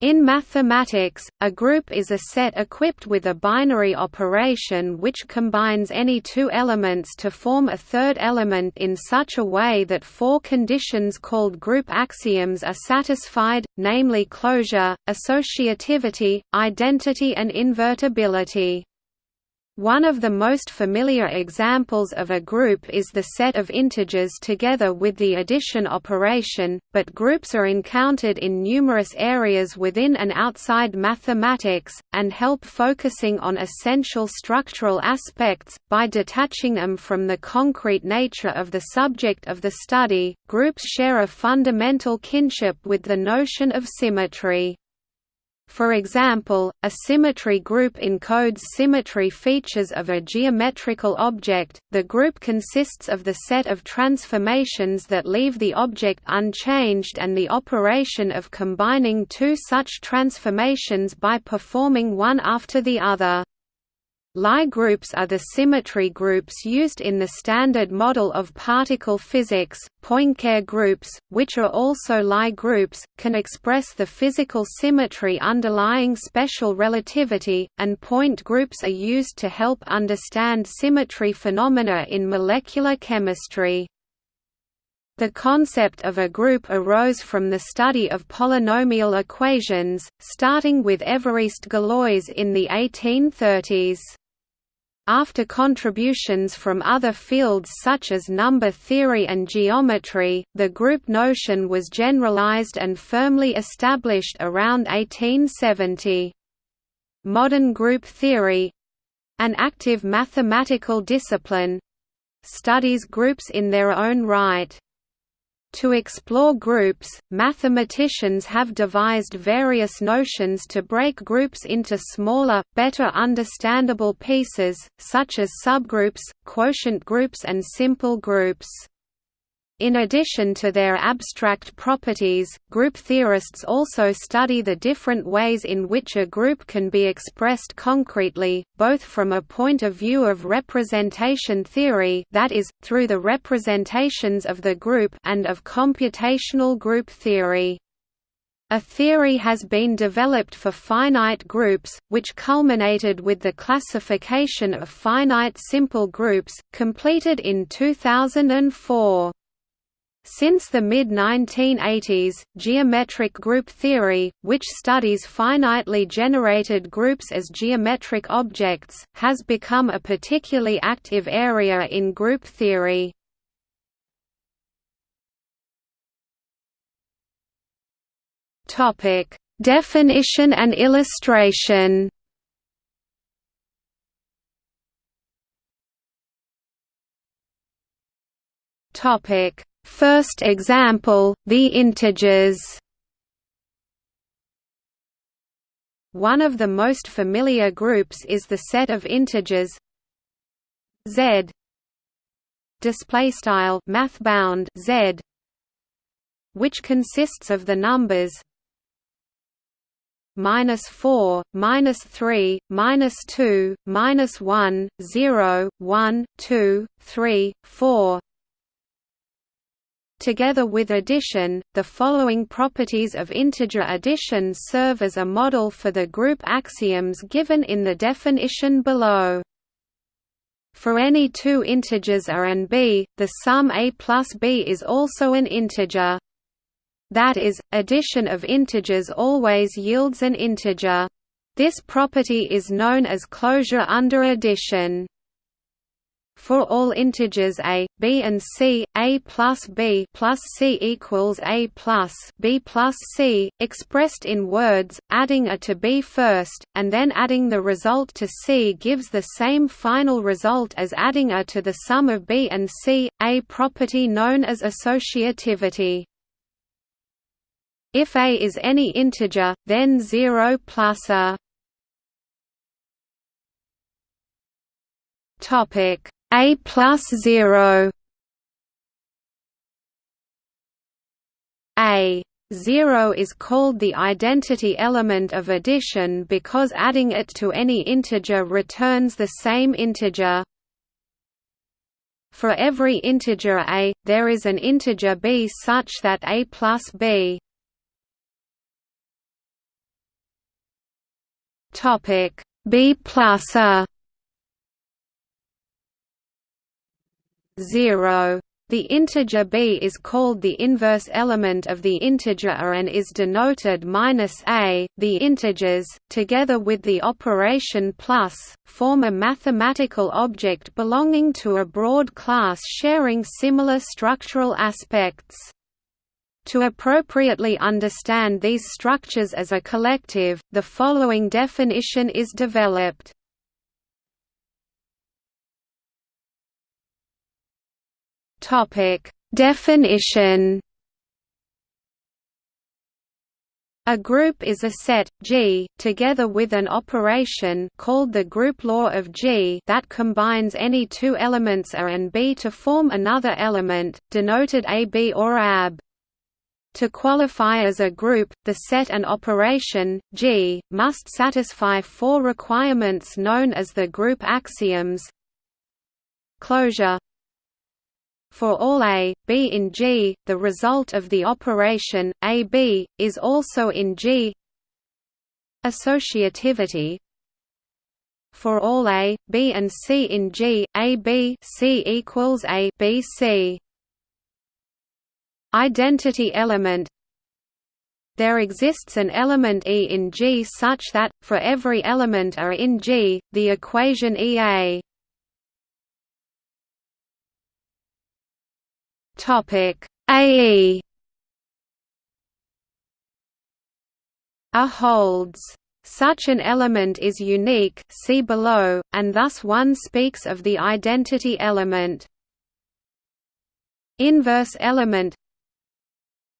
In mathematics, a group is a set equipped with a binary operation which combines any two elements to form a third element in such a way that four conditions called group axioms are satisfied, namely closure, associativity, identity and invertibility. One of the most familiar examples of a group is the set of integers together with the addition operation, but groups are encountered in numerous areas within and outside mathematics, and help focusing on essential structural aspects, by detaching them from the concrete nature of the subject of the study. Groups share a fundamental kinship with the notion of symmetry. For example, a symmetry group encodes symmetry features of a geometrical object. The group consists of the set of transformations that leave the object unchanged and the operation of combining two such transformations by performing one after the other. Lie groups are the symmetry groups used in the Standard Model of Particle Physics. Poincare groups, which are also Lie groups, can express the physical symmetry underlying special relativity, and point groups are used to help understand symmetry phenomena in molecular chemistry. The concept of a group arose from the study of polynomial equations, starting with Évariste Galois in the 1830s. After contributions from other fields such as number theory and geometry, the group notion was generalized and firmly established around 1870. Modern group theory—an active mathematical discipline—studies groups in their own right. To explore groups, mathematicians have devised various notions to break groups into smaller, better understandable pieces, such as subgroups, quotient groups and simple groups. In addition to their abstract properties, group theorists also study the different ways in which a group can be expressed concretely, both from a point of view of representation theory that is, through the representations of the group and of computational group theory. A theory has been developed for finite groups, which culminated with the classification of finite simple groups, completed in 2004. Since the mid-1980s, geometric group theory, which studies finitely generated groups as geometric objects, has become a particularly active area in group theory. Definition and illustration Topic First example, the integers. One of the most familiar groups is the set of integers. Z. Display style math bound z which consists of the numbers minus 4, minus 3, minus 2, minus 1, 0, 1, 2, 3, 4 Together with addition, the following properties of integer addition serve as a model for the group axioms given in the definition below. For any two integers a and b, the sum a plus b is also an integer. That is, addition of integers always yields an integer. This property is known as closure under addition. For all integers a, b and c, a plus b plus c equals a plus b plus c, expressed in words, adding a to b first, and then adding the result to c gives the same final result as adding a to the sum of b and c, a property known as associativity. If a is any integer, then 0 plus a topic a plus 0 A 0 is called the identity element of addition because adding it to any integer returns the same integer. For every integer a, there is an integer b such that a plus b. B plus a 0 the integer b is called the inverse element of the integer a and is denoted minus -a. The integers, together with the operation plus, form a mathematical object belonging to a broad class sharing similar structural aspects. To appropriately understand these structures as a collective, the following definition is developed. Topic: Definition. A group is a set G together with an operation called the group law of G that combines any two elements A and B to form another element denoted AB or AB. To qualify as a group, the set and operation, G, must satisfy four requirements known as the group axioms Closure for all A, B in G, the result of the operation, AB, is also in G. Associativity. For all A, B and C in G, AB C equals A B C. Identity element. There exists an element E in G such that, for every element A in G, the equation EA Topic. AE A holds. Such an element is unique see below, and thus one speaks of the identity element. Inverse element.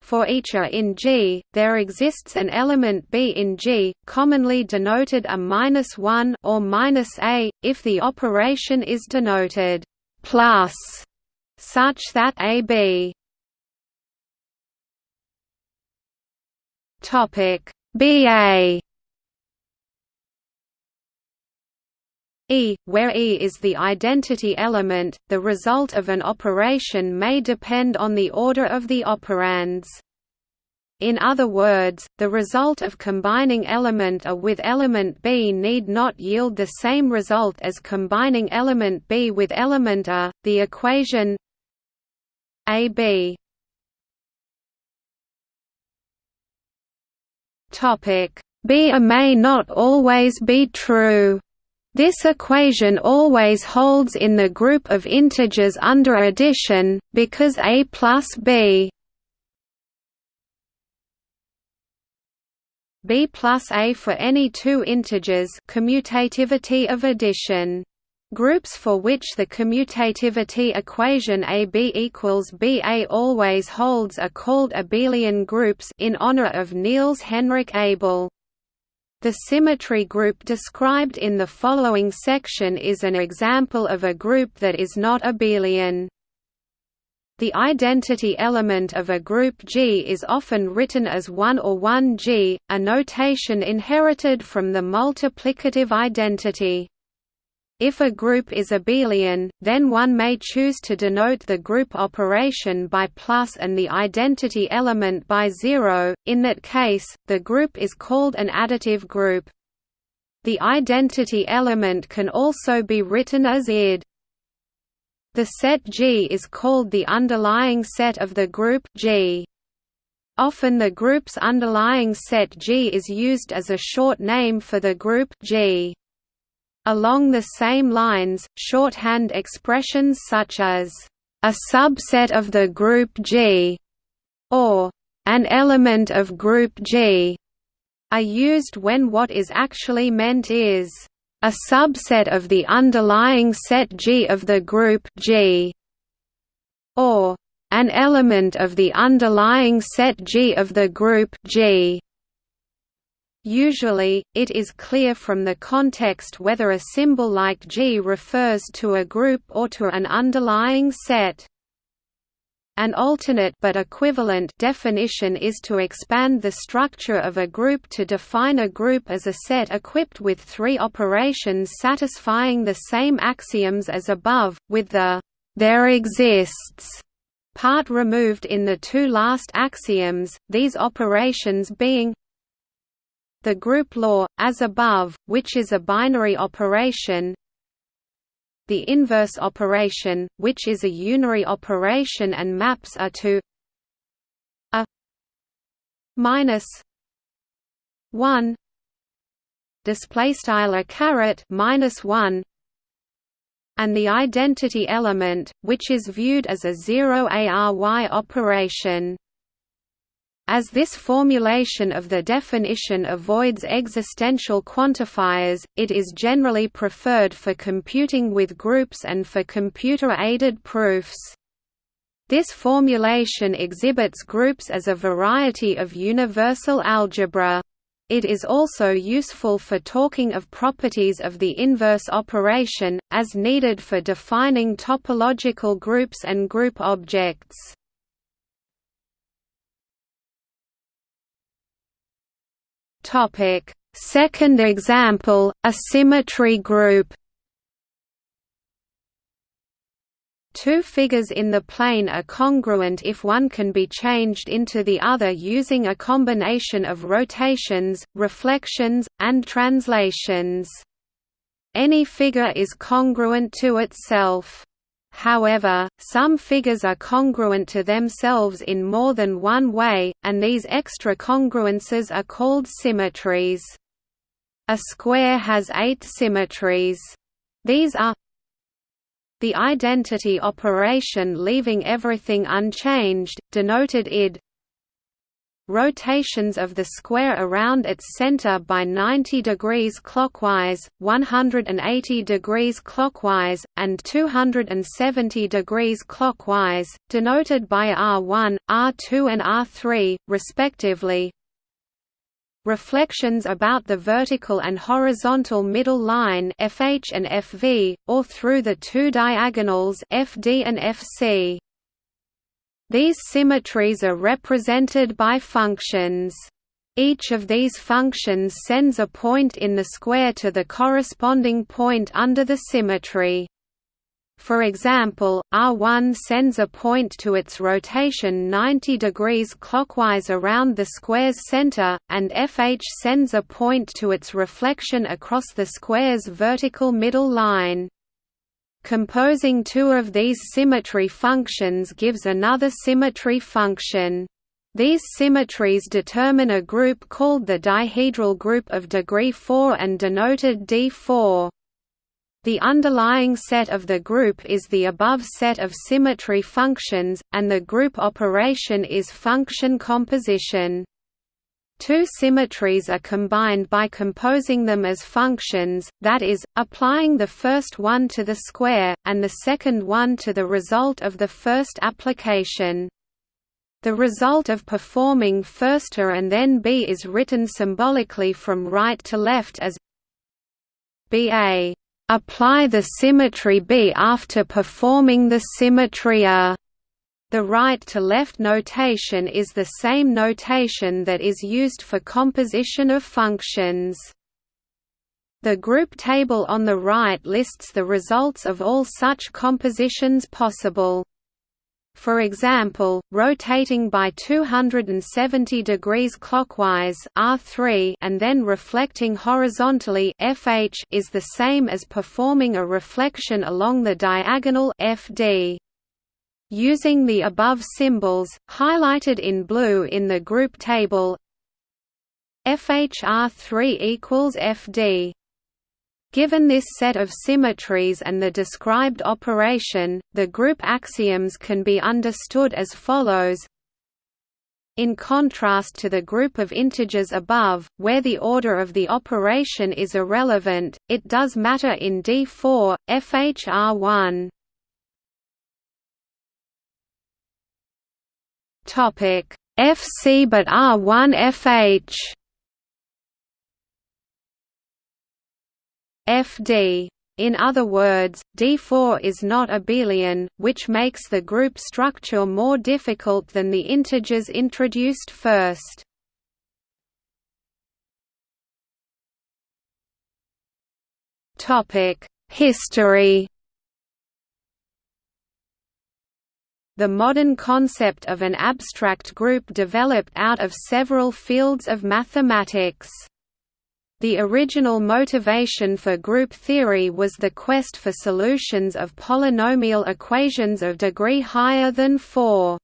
For each A in G, there exists an element B in G, commonly denoted a -1 or minus -a, if the operation is denoted plus such that AB topic BA E, where E is the identity element, the result of an operation may depend on the order of the operands. In other words, the result of combining element A with element B need not yield the same result as combining element B with element A. The equation AB Topic. B A may not always be true. This equation always holds in the group of integers under addition, because A plus B. B plus A for any two integers commutativity of addition Groups for which the commutativity equation AB equals BA always holds are called abelian groups in honor of Niels Henrik Abel. The symmetry group described in the following section is an example of a group that is not abelian. The identity element of a group G is often written as 1 or 1G, a notation inherited from the multiplicative identity. If a group is abelian, then one may choose to denote the group operation by plus and the identity element by zero, in that case, the group is called an additive group. The identity element can also be written as id. The set G is called the underlying set of the group G. Often the group's underlying set G is used as a short name for the group G. Along the same lines, shorthand expressions such as, "...a subset of the group G", or "...an element of group G", are used when what is actually meant is, "...a subset of the underlying set G of the group G", or "...an element of the underlying set G of the group G". Usually, it is clear from the context whether a symbol like G refers to a group or to an underlying set. An alternate but equivalent definition is to expand the structure of a group to define a group as a set equipped with three operations satisfying the same axioms as above, with the there exists part removed in the two last axioms, these operations being The group law, as above, which is a binary operation the inverse operation, which is a unary operation and maps are to a minus 1 display style a caret minus 1 and the identity element which is viewed as a 0 ARY operation as this formulation of the definition avoids existential quantifiers, it is generally preferred for computing with groups and for computer-aided proofs. This formulation exhibits groups as a variety of universal algebra. It is also useful for talking of properties of the inverse operation, as needed for defining topological groups and group objects. Topic: Second example, a symmetry group. Two figures in the plane are congruent if one can be changed into the other using a combination of rotations, reflections, and translations. Any figure is congruent to itself. However, some figures are congruent to themselves in more than one way, and these extra congruences are called symmetries. A square has eight symmetries. These are the identity operation leaving everything unchanged, denoted id rotations of the square around its center by 90 degrees clockwise, 180 degrees clockwise, and 270 degrees clockwise, denoted by R1, R2 and R3, respectively. Reflections about the vertical and horizontal middle line FH and FV, or through the two diagonals FD and FC. These symmetries are represented by functions. Each of these functions sends a point in the square to the corresponding point under the symmetry. For example, R1 sends a point to its rotation 90 degrees clockwise around the square's center, and FH sends a point to its reflection across the square's vertical middle line. Composing two of these symmetry functions gives another symmetry function. These symmetries determine a group called the dihedral group of degree 4 and denoted D4. The underlying set of the group is the above set of symmetry functions, and the group operation is function composition. Two symmetries are combined by composing them as functions, that is, applying the first one to the square, and the second one to the result of the first application. The result of performing first A and then B is written symbolically from right to left as BA. Apply the symmetry B after performing the symmetry A. The right-to-left notation is the same notation that is used for composition of functions. The group table on the right lists the results of all such compositions possible. For example, rotating by 270 degrees clockwise R3 and then reflecting horizontally FH is the same as performing a reflection along the diagonal FD. Using the above symbols, highlighted in blue in the group table FHR3 equals FD. Given this set of symmetries and the described operation, the group axioms can be understood as follows in contrast to the group of integers above, where the order of the operation is irrelevant, it does matter in D4, FHR1. Topic. FC but R1 FH FD in other words, D4 is not abelian, which makes the group structure more difficult than the integers introduced first. History The modern concept of an abstract group developed out of several fields of mathematics. The original motivation for group theory was the quest for solutions of polynomial equations of degree higher than 4.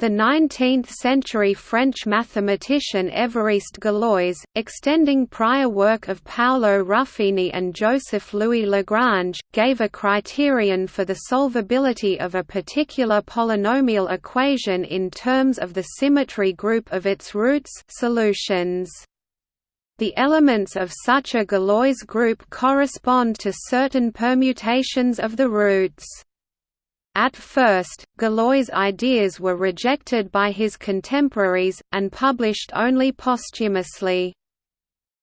The 19th-century French mathematician Évariste Galois, extending prior work of Paolo Ruffini and Joseph-Louis Lagrange, gave a criterion for the solvability of a particular polynomial equation in terms of the symmetry group of its roots solutions. The elements of such a Galois group correspond to certain permutations of the roots. At first, Galois' ideas were rejected by his contemporaries, and published only posthumously.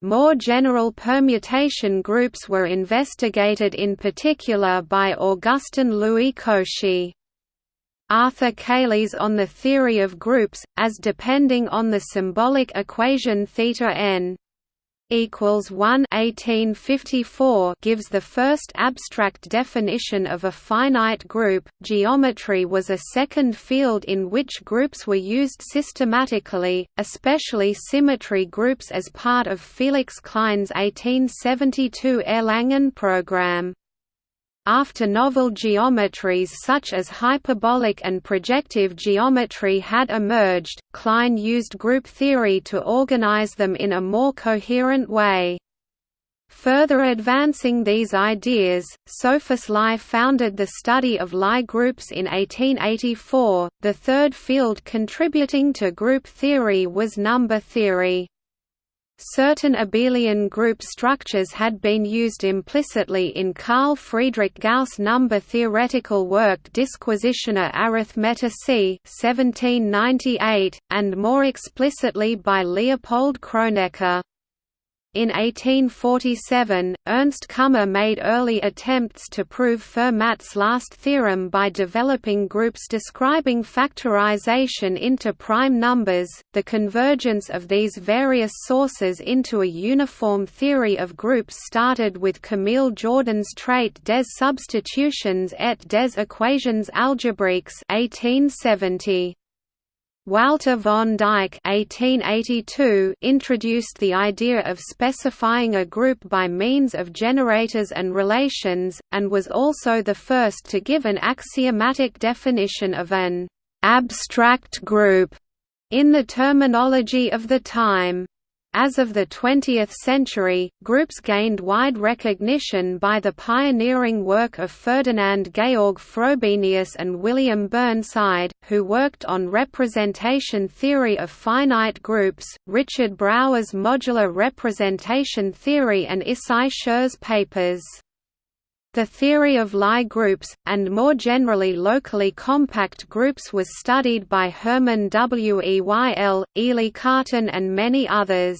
More general permutation groups were investigated in particular by Augustin Louis Cauchy. Arthur Cayley's On the Theory of Groups, as depending on the symbolic equation θn n equals 1 1854 gives the first abstract definition of a finite group. Geometry was a second field in which groups were used systematically, especially symmetry groups as part of Felix Klein's 1872 Erlangen program. After novel geometries such as hyperbolic and projective geometry had emerged, Klein used group theory to organize them in a more coherent way. Further advancing these ideas, Sophus Lie founded the study of Lie groups in 1884. The third field contributing to group theory was number theory. Certain abelian group structures had been used implicitly in Carl Friedrich Gauss' number theoretical work Disquisitiones Arithmeticae 1798, and more explicitly by Leopold Kronecker. In 1847, Ernst Kummer made early attempts to prove Fermat's last theorem by developing groups describing factorization into prime numbers. The convergence of these various sources into a uniform theory of groups started with Camille Jordan's Traité des substitutions et des équations algébriques 1870. Walter von Dyck (1882) introduced the idea of specifying a group by means of generators and relations, and was also the first to give an axiomatic definition of an abstract group in the terminology of the time. As of the 20th century, groups gained wide recognition by the pioneering work of Ferdinand Georg Frobenius and William Burnside, who worked on representation theory of finite groups, Richard Brauer's modular representation theory and Issai Schur's papers. The theory of Lie groups, and more generally locally compact groups was studied by Hermann Weyl, Élie Cartan and many others.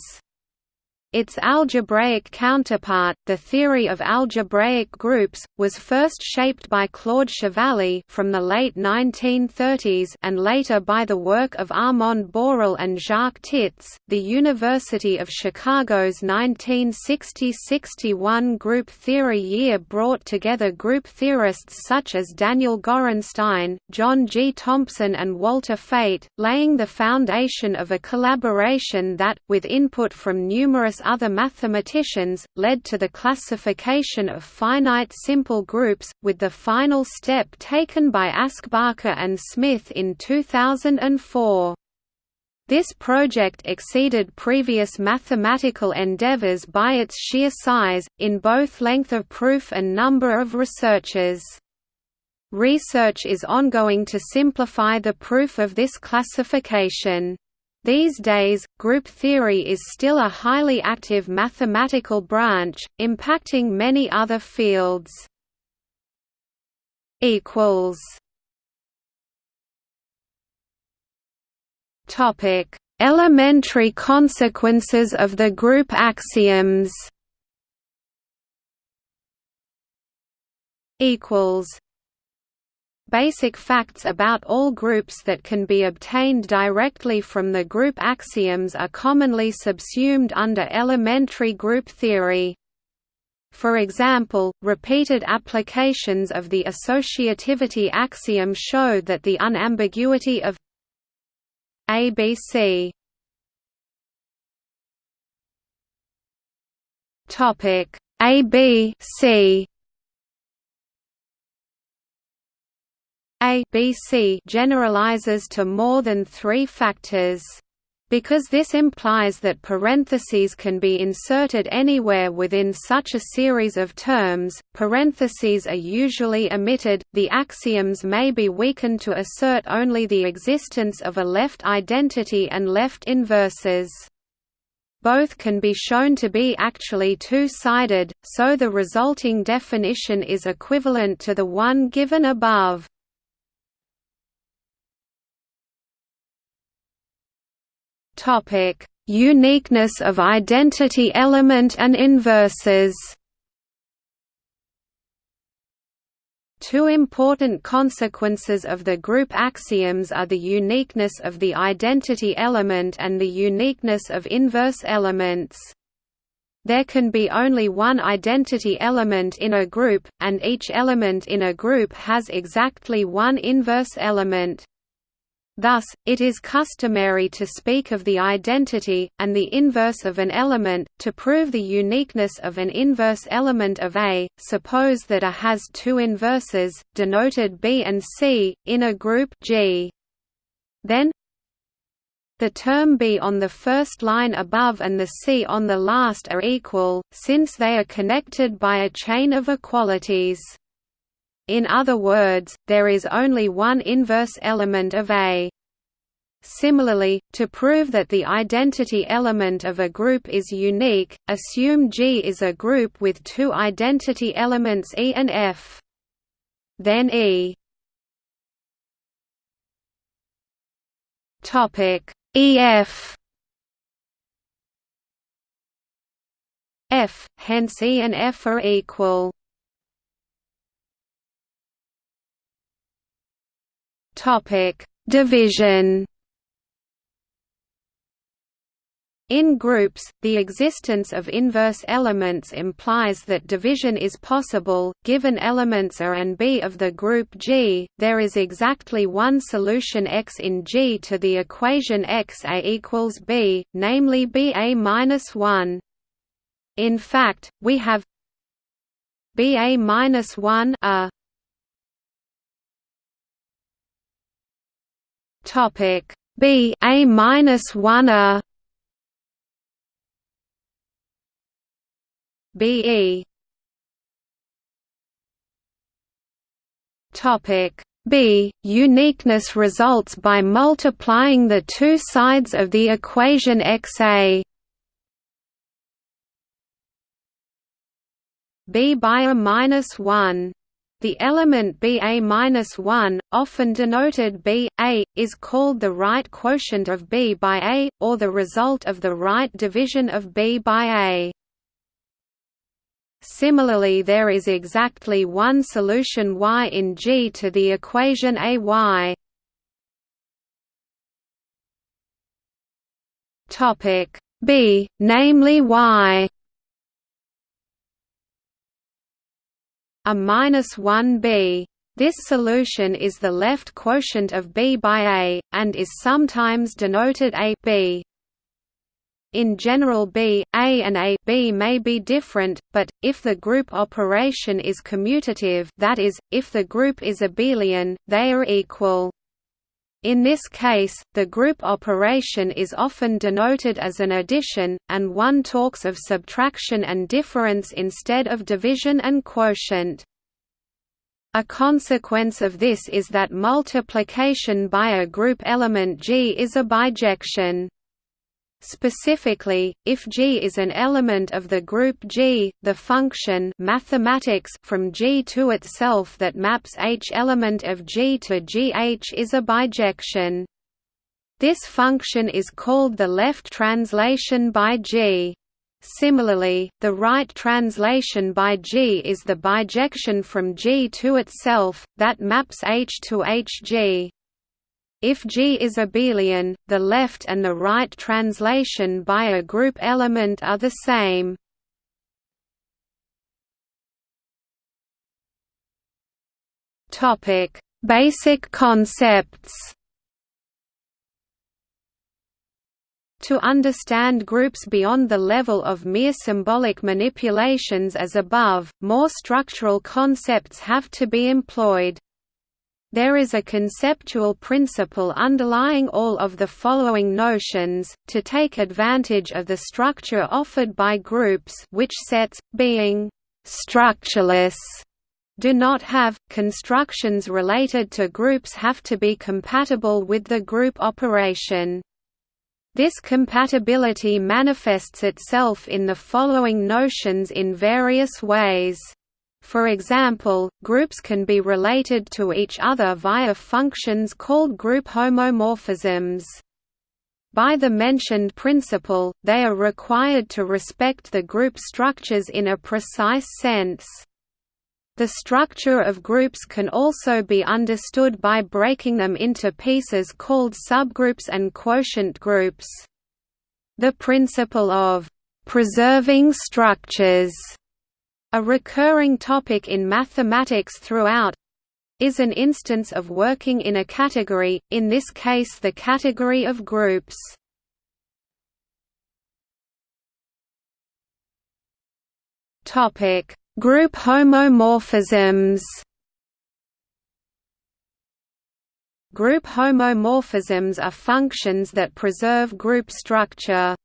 Its algebraic counterpart, the theory of algebraic groups, was first shaped by Claude Chevalley from the late 1930s and later by the work of Armand Borel and Jacques Tits. The University of Chicago's 1960–61 group theory year brought together group theorists such as Daniel Gorenstein, John G. Thompson and Walter Feit, laying the foundation of a collaboration that, with input from numerous other mathematicians, led to the classification of finite simple groups, with the final step taken by Aschbacher and Smith in 2004. This project exceeded previous mathematical endeavors by its sheer size, in both length of proof and number of researchers. Research is ongoing to simplify the proof of this classification. These days, group theory is still a highly active mathematical branch, impacting many other fields. Topic: Elementary consequences of the group axioms. Equals basic facts about all groups that can be obtained directly from the group axioms are commonly subsumed under elementary group theory. For example, repeated applications of the associativity axiom show that the unambiguity of ABC Topic A B C A B C generalizes to more than three factors. Because this implies that parentheses can be inserted anywhere within such a series of terms, parentheses are usually omitted. The axioms may be weakened to assert only the existence of a left identity and left inverses. Both can be shown to be actually two-sided, so the resulting definition is equivalent to the one given above. Topic: Uniqueness of identity element and inverses. Two important consequences of the group axioms are the uniqueness of the identity element and the uniqueness of inverse elements. There can be only one identity element in a group, and each element in a group has exactly one inverse element. Thus, it is customary to speak of the identity, and the inverse of an element, to prove the uniqueness of an inverse element of A. Suppose that A has two inverses, denoted B and C, in a group G. Then the term B on the first line above and the C on the last are equal, since they are connected by a chain of equalities. In other words, there is only one inverse element of A. Similarly, to prove that the identity element of a group is unique, assume G is a group with two identity elements E and F. Then E topic EF F hence E and F are equal Topic: Division. In groups, the existence of inverse elements implies that division is possible. Given elements A and B of the group G, there is exactly one solution X in G to the equation XA equals B, namely BA minus 1. In fact, we have BA minus 1 A Topic. B A minus one A. B E. Topic. B uniqueness results by multiplying the two sides of the equation XA B by a minus one the element Ba-1, often denoted Ba, is called the right quotient of B by A, or the result of the right division of B by A. Similarly there is exactly one solution y in G to the equation AY. B, namely y a minus 1b. This solution is the left quotient of b by a, and is sometimes denoted a b. In general B, A and A B may be different, but, if the group operation is commutative that is, if the group is abelian, they are equal. In this case, the group operation is often denoted as an addition, and one talks of subtraction and difference instead of division and quotient. A consequence of this is that multiplication by a group element G is a bijection. Specifically, if G is an element of the group G, the function mathematics from G to itself that maps H element of G to GH is a bijection. This function is called the left translation by G. Similarly, the right translation by G is the bijection from G to itself, that maps H to HG. If G is abelian, the left and the right translation by a group element are the same. Topic: Basic concepts. To understand groups beyond the level of mere symbolic manipulations as above, more structural concepts have to be employed. There is a conceptual principle underlying all of the following notions, to take advantage of the structure offered by groups which sets, being «structureless» do not have, constructions related to groups have to be compatible with the group operation. This compatibility manifests itself in the following notions in various ways. For example, groups can be related to each other via functions called group homomorphisms. By the mentioned principle, they are required to respect the group structures in a precise sense. The structure of groups can also be understood by breaking them into pieces called subgroups and quotient groups. The principle of preserving structures a recurring topic in mathematics throughout is an instance of working in a category, in this case the category of groups. Topic: Group homomorphisms. Group homomorphisms are functions that preserve group structure.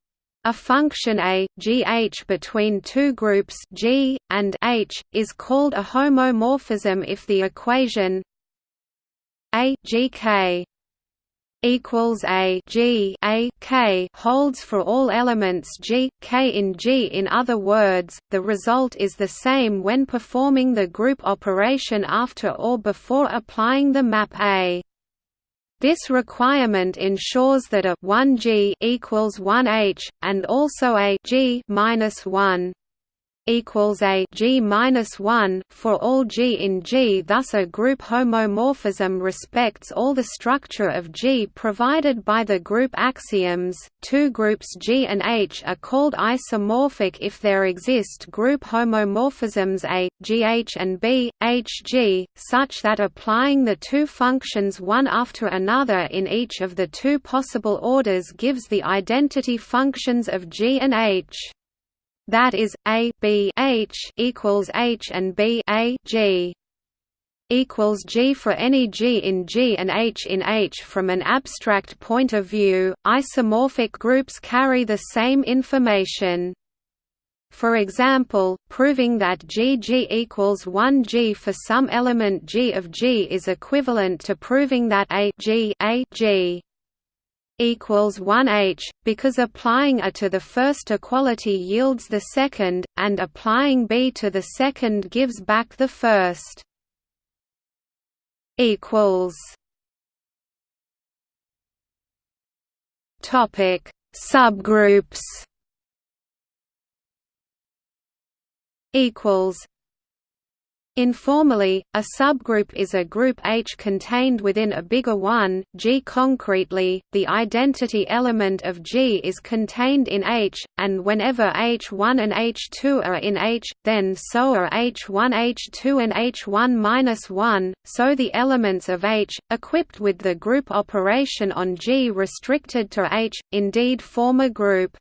A function a, gh between two groups g, and h, is called a homomorphism if the equation a gk equals a g a k holds for all elements g k in G. In other words, the result is the same when performing the group operation after or before applying the map A. This requirement ensures that a 1G equals 1H, and also a G minus 1 equals a G minus one for all G in G. Thus, a group homomorphism respects all the structure of G provided by the group axioms. Two groups G and H are called isomorphic if there exist group homomorphisms A, GH and B, HG, such that applying the two functions one after another in each of the two possible orders gives the identity functions of G and H that is a b h equals h and b a g equals g for any g in G and h in H. From an abstract point of view, isomorphic groups carry the same information. For example, proving that GG equals 1G for some element G of G is equivalent to proving that A G A G equals 1h, because applying A to the first equality yields the second, and applying B to the second gives back the first. Equals. Topic: Subgroups. Equals. Informally, a subgroup is a group H contained within a bigger one, G. Concretely, the identity element of G is contained in H, and whenever H1 and H2 are in H, then so are H1 H2 and H1-1, so the elements of H, equipped with the group operation on G restricted to H, indeed form a group.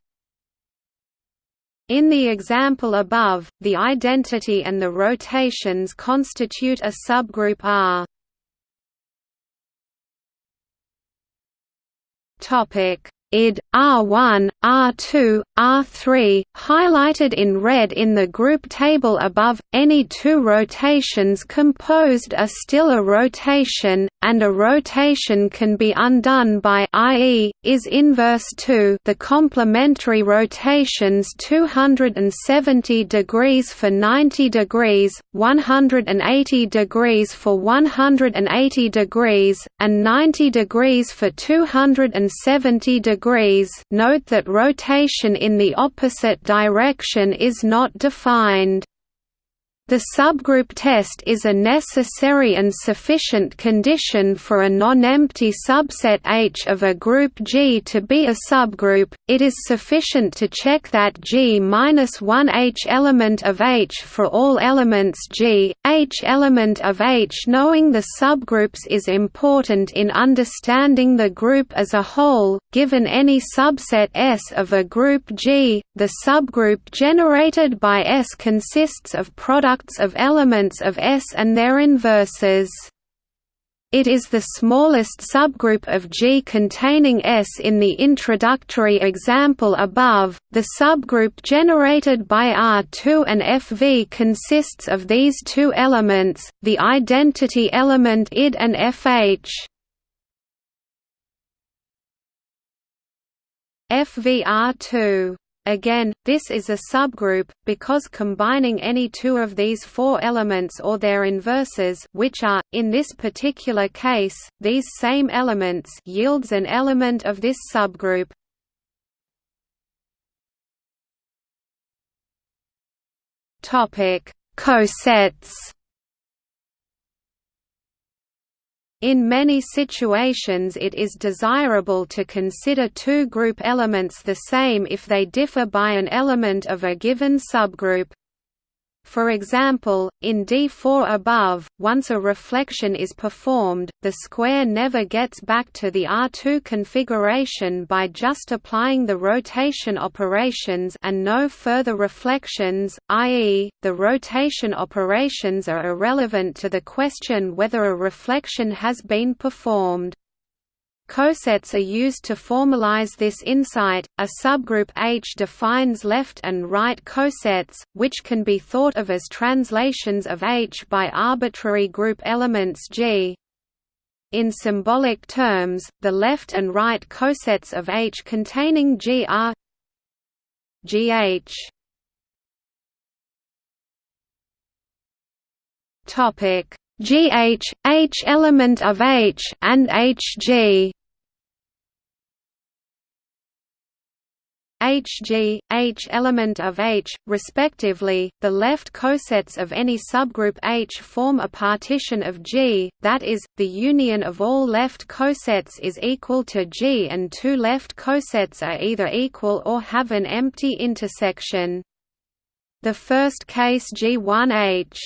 In the example above, the identity and the rotations constitute a subgroup R. Topic id, R1, R2, R3, highlighted in red in the group table above, any two rotations composed are still a rotation, and a rotation can be undone by i.e., is inverse to the complementary rotations 270 degrees for 90 degrees, 180 degrees for 180 degrees, and 90 degrees for 270 degrees degrees note that rotation in the opposite direction is not defined. The subgroup test is a necessary and sufficient condition for a non-empty subset H of a group G to be a subgroup. It is sufficient to check that G-1 H element of H for all elements G, H element of H. Knowing the subgroups is important in understanding the group as a whole. Given any subset S of a group G, the subgroup generated by S consists of product products of elements of S and their inverses. It is the smallest subgroup of G containing S in the introductory example above. The subgroup generated by R2 and FV consists of these two elements, the identity element ID and FH. FVR2 Again, this is a subgroup, because combining any two of these four elements or their inverses which are, in this particular case, these same elements yields an element of this subgroup. Cosets In many situations it is desirable to consider two group elements the same if they differ by an element of a given subgroup. For example, in D4 above, once a reflection is performed, the square never gets back to the R2 configuration by just applying the rotation operations and no further reflections, i.e., the rotation operations are irrelevant to the question whether a reflection has been performed. Cosets are used to formalize this insight. A subgroup H defines left and right cosets, which can be thought of as translations of H by arbitrary group elements G. In symbolic terms, the left and right cosets of H containing G are GH. Topic GH, H element of H and HG Hg, H element of H, respectively, the left cosets of any subgroup H form a partition of G, that is, the union of all left cosets is equal to G and two left cosets are either equal or have an empty intersection. The first case G1H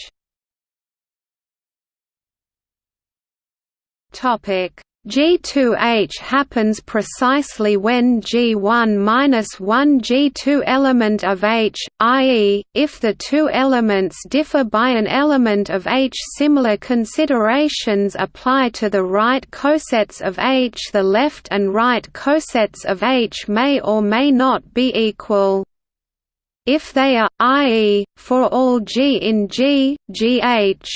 Topic G2H happens precisely when G1-1 G2 element of H, i.e., if the two elements differ by an element of H. Similar considerations apply to the right cosets of H. The left and right cosets of H may or may not be equal. If they are, i.e., for all G in G, GH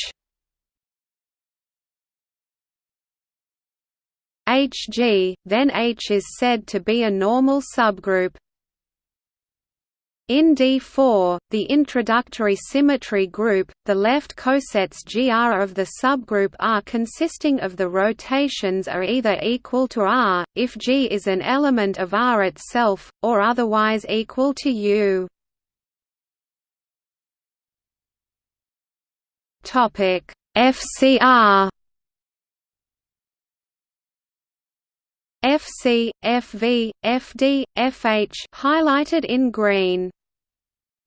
Hg, then H is said to be a normal subgroup. In D4, the introductory symmetry group, the left cosets GR of the subgroup R consisting of the rotations are either equal to R, if G is an element of R itself, or otherwise equal to U. FCR FC, FV, FD, FH highlighted in green.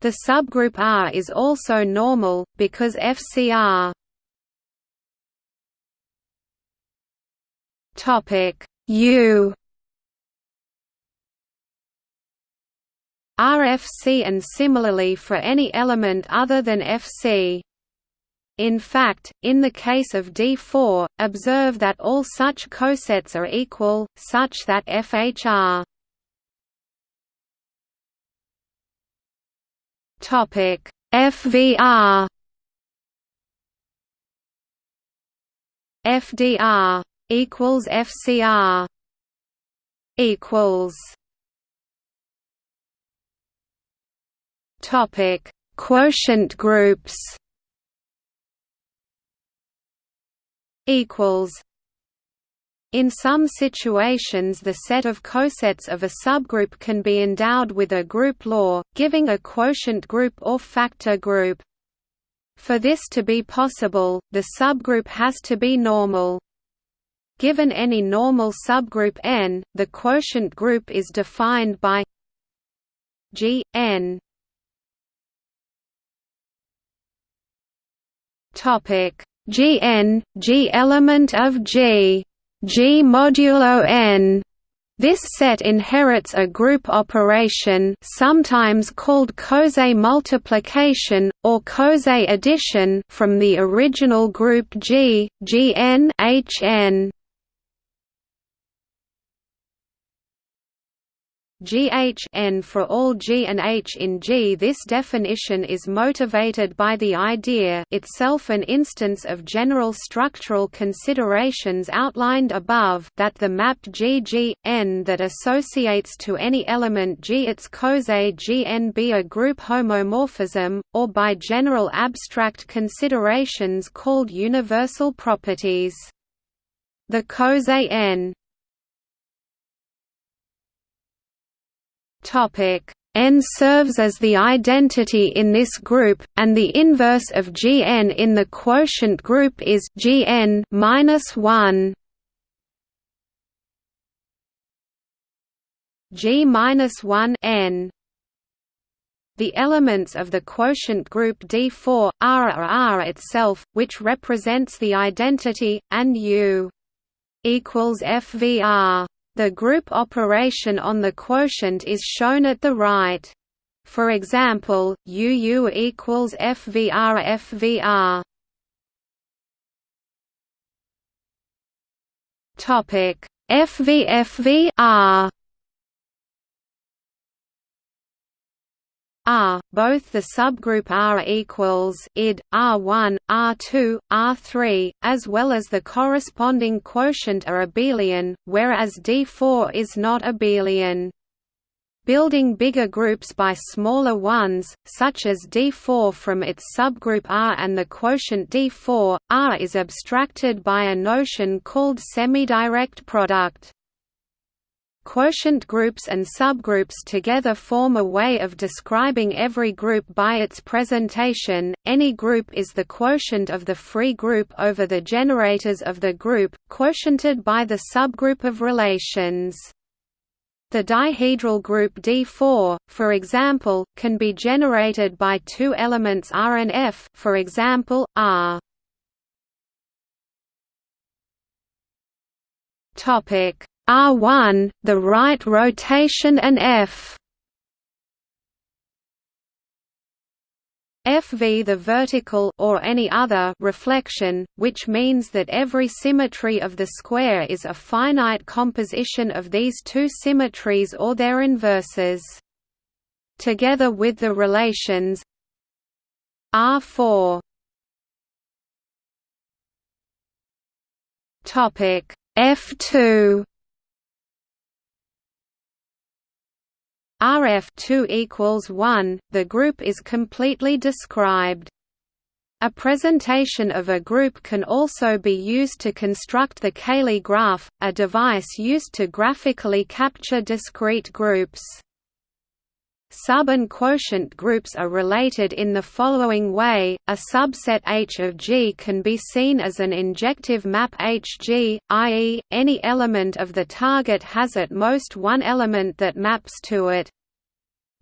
The subgroup R is also normal, because FCR U RFC and similarly for any element other than FC. In fact, in the case of D4, observe that all such cosets are equal, such that FHR Topic FVR FDR equals FCR equals Topic Quotient groups equals in some situations the set of cosets of a subgroup can be endowed with a group law, giving a quotient group or factor group. For this to be possible, the subgroup has to be normal. Given any normal subgroup N, the quotient group is defined by G N Topic Gn G element of G G modulo n this set inherits a group operation sometimes called coset multiplication, or coset addition from the original group G, Gn Hn. GH for all G and H in G This definition is motivated by the idea itself an instance of general structural considerations outlined above that the map GG, N that associates to any element G its coset Gn be a group homomorphism, or by general abstract considerations called universal properties. The coset N N serves as the identity in this group, and the inverse of Gn in the quotient group is Gn minus one. G minus one N. The elements of the quotient group D4 are R itself, which represents the identity, and U equals FVR. The group operation on the quotient is shown at the right. For example, UU equals FVR FVR. Topic FVFVR R, both the subgroup R equals id R1, R2, R3, as well as the corresponding quotient are abelian, whereas D4 is not abelian. Building bigger groups by smaller ones, such as D4 from its subgroup R and the quotient D4, R is abstracted by a notion called semidirect product. Quotient groups and subgroups together form a way of describing every group by its presentation. Any group is the quotient of the free group over the generators of the group, quotiented by the subgroup of relations. The dihedral group D4, for example, can be generated by two elements R and F, for example, R. Topic R1, the right rotation and F. FV the vertical or any other reflection, which means that every symmetry of the square is a finite composition of these two symmetries or their inverses. Together with the relations R4 F2 RF 2 equals 1, the group is completely described. A presentation of a group can also be used to construct the Cayley graph, a device used to graphically capture discrete groups. Sub and quotient groups are related in the following way, a subset H of G can be seen as an injective map Hg, i.e., any element of the target has at most one element that maps to it.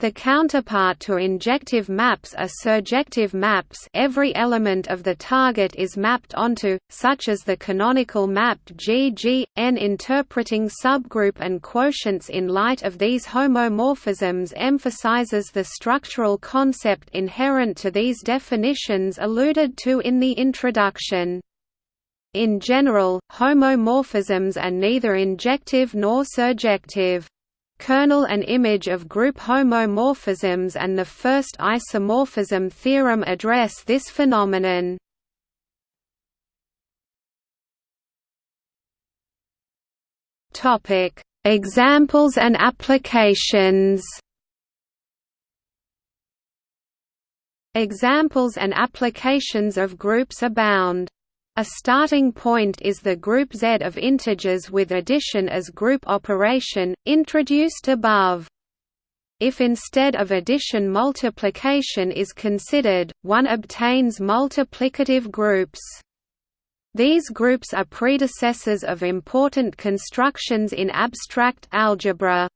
The counterpart to injective maps are surjective maps every element of the target is mapped onto, such as the canonical map GG, N interpreting subgroup and quotients in light of these homomorphisms emphasizes the structural concept inherent to these definitions alluded to in the introduction. In general, homomorphisms are neither injective nor surjective kernel and image of group homomorphisms and the first isomorphism theorem address this phenomenon. Examples and applications. Examples and applications of groups abound. A starting point is the group Z of integers with addition as group operation, introduced above. If instead of addition multiplication is considered, one obtains multiplicative groups. These groups are predecessors of important constructions in abstract algebra.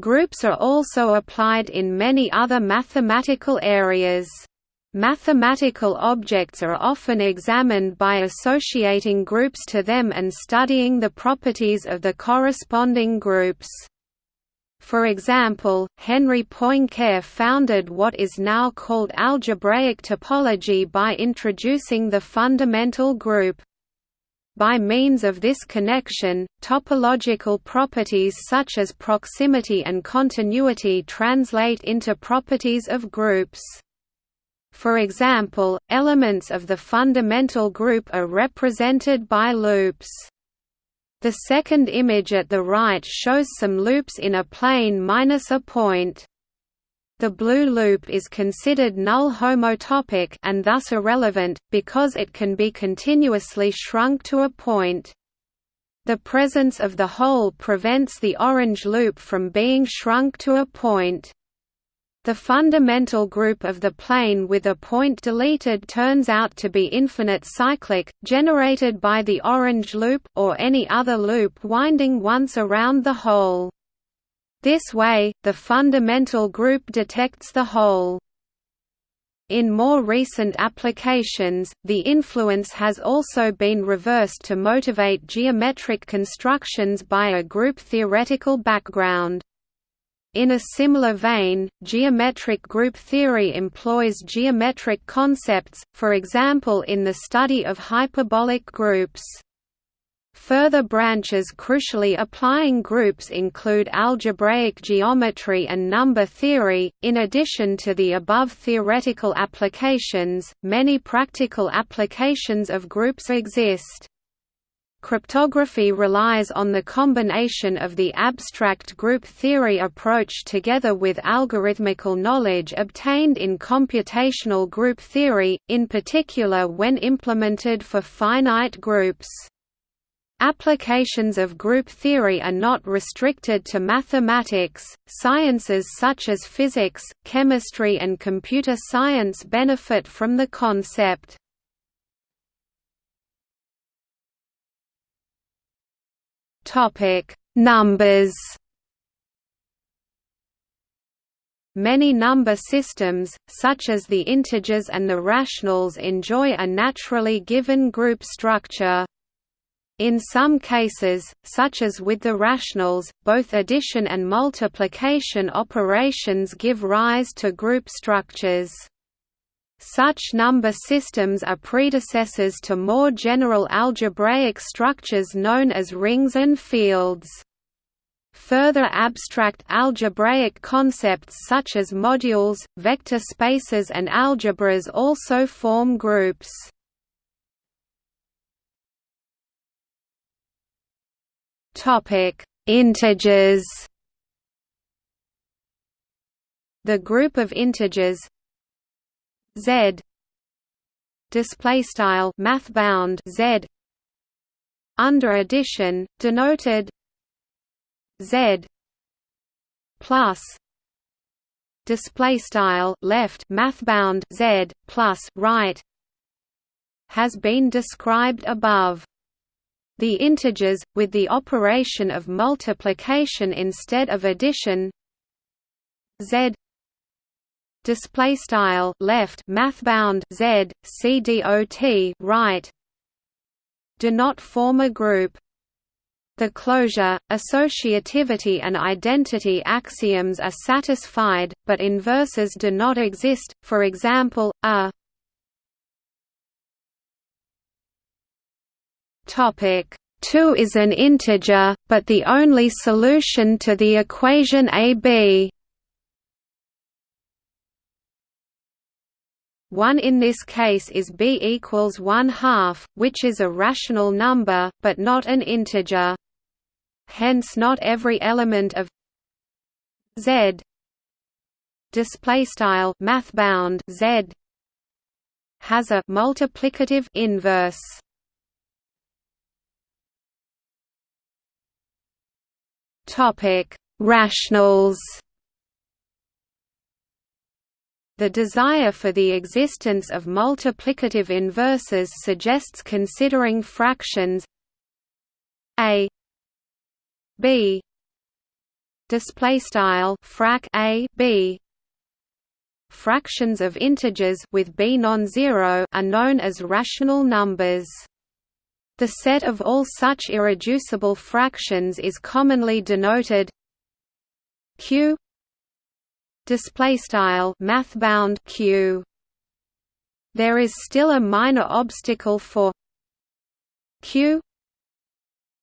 Groups are also applied in many other mathematical areas. Mathematical objects are often examined by associating groups to them and studying the properties of the corresponding groups. For example, Henri Poincare founded what is now called algebraic topology by introducing the fundamental group. By means of this connection, topological properties such as proximity and continuity translate into properties of groups. For example, elements of the fundamental group are represented by loops. The second image at the right shows some loops in a plane minus a point. The blue loop is considered null homotopic and thus irrelevant, because it can be continuously shrunk to a point. The presence of the hole prevents the orange loop from being shrunk to a point. The fundamental group of the plane with a point deleted turns out to be infinite cyclic, generated by the orange loop, or any other loop winding once around the hole. This way, the fundamental group detects the hole. In more recent applications, the influence has also been reversed to motivate geometric constructions by a group theoretical background. In a similar vein, geometric group theory employs geometric concepts, for example in the study of hyperbolic groups. Further branches crucially applying groups include algebraic geometry and number theory. In addition to the above theoretical applications, many practical applications of groups exist. Cryptography relies on the combination of the abstract group theory approach together with algorithmical knowledge obtained in computational group theory, in particular when implemented for finite groups. Applications of group theory are not restricted to mathematics, sciences such as physics, chemistry and computer science benefit from the concept. Numbers Many number systems, such as the integers and the rationals enjoy a naturally given group structure. In some cases, such as with the rationals, both addition and multiplication operations give rise to group structures. Such number systems are predecessors to more general algebraic structures known as rings and fields. Further abstract algebraic concepts such as modules, vector spaces and algebras also form groups. Integers. The group of integers z. Display style math bound z. Under addition denoted z. Plus. Display style left math bound z. Plus right. Has been described above. The integers, with the operation of multiplication instead of addition. Z display style left math bound z c dot right. Do not form a group. The closure, associativity and identity axioms are satisfied, but inverses do not exist, for example, a. Topic. 2 is an integer, but the only solution to the equation AB 1 in this case is b equals 1 half, which is a rational number, but not an integer. Hence not every element of z display style mathbound z has a multiplicative inverse Topic: Rationals. The desire for the existence of multiplicative inverses suggests considering fractions a b display style frac a b. Fractions of integers with b non-zero are known as rational numbers. The set of all such irreducible fractions is commonly denoted q display style math bound q. There is still a minor obstacle for q.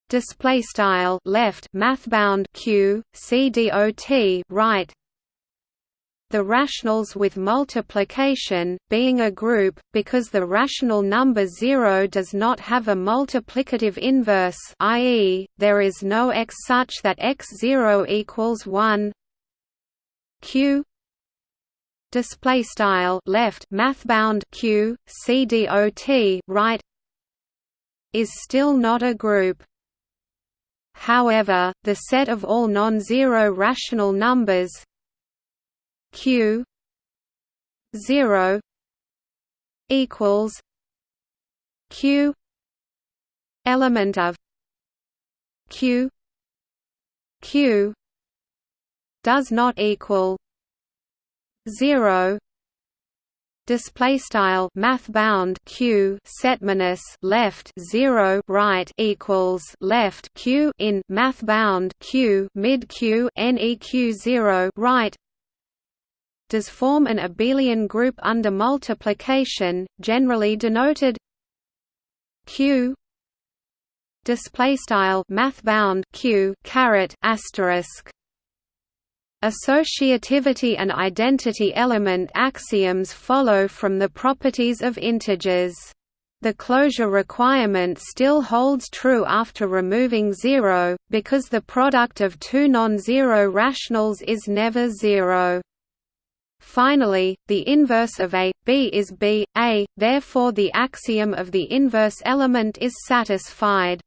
Display style left math bound q c dot right. The rationals with multiplication, being a group, because the rational number 0 does not have a multiplicative inverse i.e., there is no x such that x0 equals 1 q. Display style left mathbound q c dot right is still not a group. However, the set of all non-zero rational numbers q 0 equals q element of q q does not equal 0 display style math bound q set minus left 0 right equals left q in math bound q mid q neq 0 right. Does form an abelian group under multiplication, generally denoted q. Display style math bound q caret asterisk Associativity and identity element axioms follow from the properties of integers. The closure requirement still holds true after removing zero, because the product of two non-zero rationals is never zero. Finally, the inverse of A, B is B, A, therefore the axiom of the inverse element is satisfied.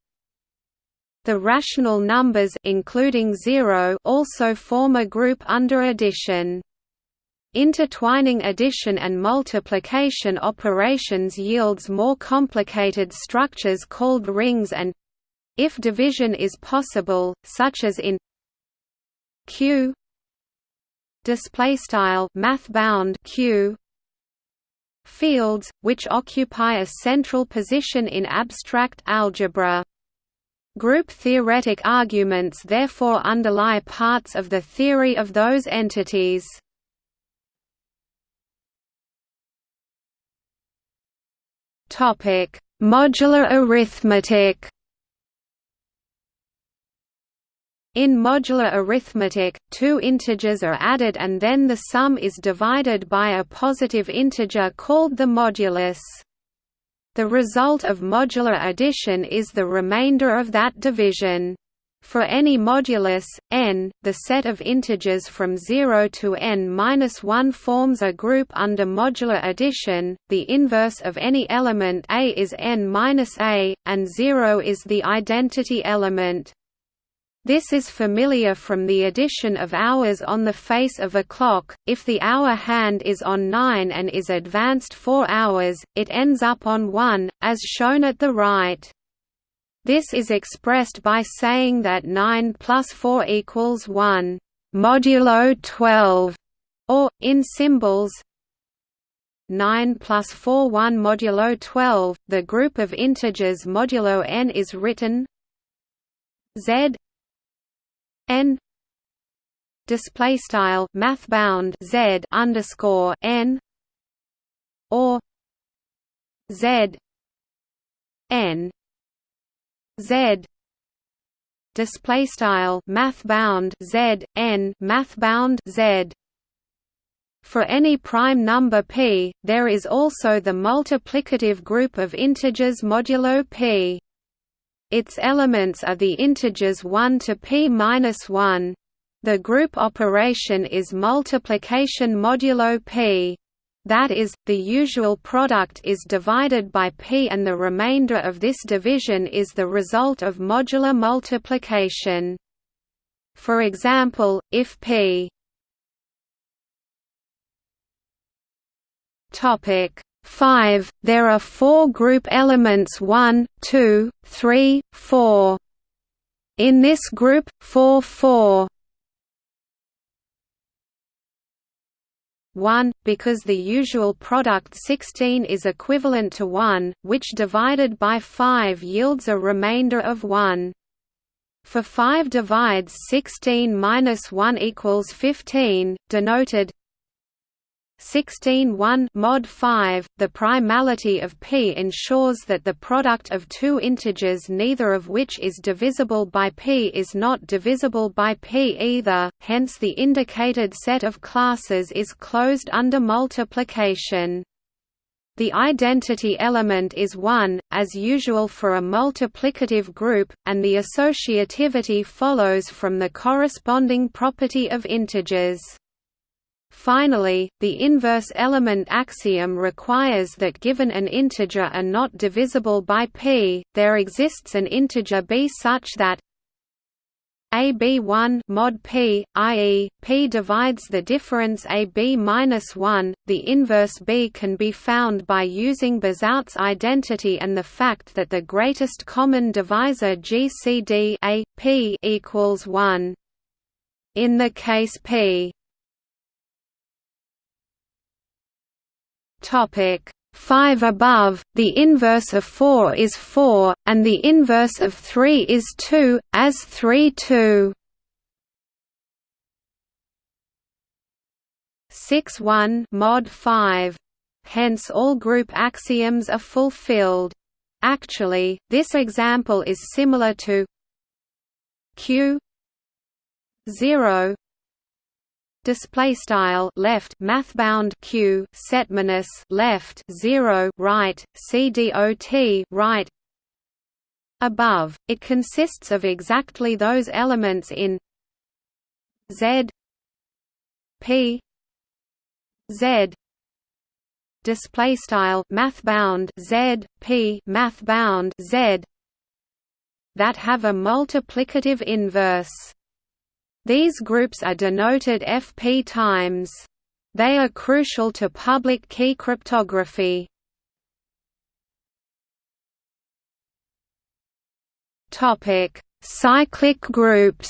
The rational numbers including zero also form a group under addition. Intertwining addition and multiplication operations yields more complicated structures called rings and if division is possible, such as in Q display style math bound q fields which occupy a central position in abstract algebra Group theoretic arguments therefore underlie parts of the theory of those entities. Topic: Modular arithmetic In modular arithmetic, two integers are added and then the sum is divided by a positive integer called the modulus. The result of modular addition is the remainder of that division. For any modulus, n, the set of integers from 0 to n-1 forms a group under modular addition, the inverse of any element a is n-a, and 0 is the identity element. This is familiar from the addition of hours on the face of a clock, if the hour hand is on 9 and is advanced 4 hours, it ends up on 1, as shown at the right. This is expressed by saying that 9 plus 4 equals 1 modulo 12, or, in symbols, 9 plus 4 1 modulo 12, the group of integers modulo n is written z n display style math bound z underscore n or z n z display style math bound z n math bound z for any prime number p, there is also the multiplicative group of integers modulo p. Its elements are the integers 1 to p-1. The group operation is multiplication modulo p. That is, the usual product is divided by p and the remainder of this division is the result of modular multiplication. For example, if p Topic 5. There are four group elements 1, 2, 3, 4. In this group, 4 4 1, because the usual product 16 is equivalent to 1, which divided by 5 yields a remainder of 1. For 5 divides 16 minus 1 equals 15, denoted 16 mod 5 the primality of p ensures that the product of two integers neither of which is divisible by p is not divisible by p either hence the indicated set of classes is closed under multiplication the identity element is 1, as usual for a multiplicative group, and the associativity follows from the corresponding property of integers. Finally, the inverse element axiom requires that given an integer are not divisible by p, there exists an integer b such that AB1 mod p, i.e., p divides the difference AB minus 1. The inverse b can be found by using Bezout's identity and the fact that the greatest common divisor GCD a p equals 1. In the case p Topic 5 above, the inverse of 4 is 4, and the inverse of 3 is 2, as 3 2. 6 1 mod 5. Hence all group axioms are fulfilled. Actually, this example is similar to Q 0 display style left mathbound q set minus left 0 right cdot right. Above it consists of exactly those elements in z p z. Display style mathbound z p mathbound z. That have a multiplicative inverse these groups are denoted FP times. They are crucial to public key cryptography. Topic: Cyclic groups.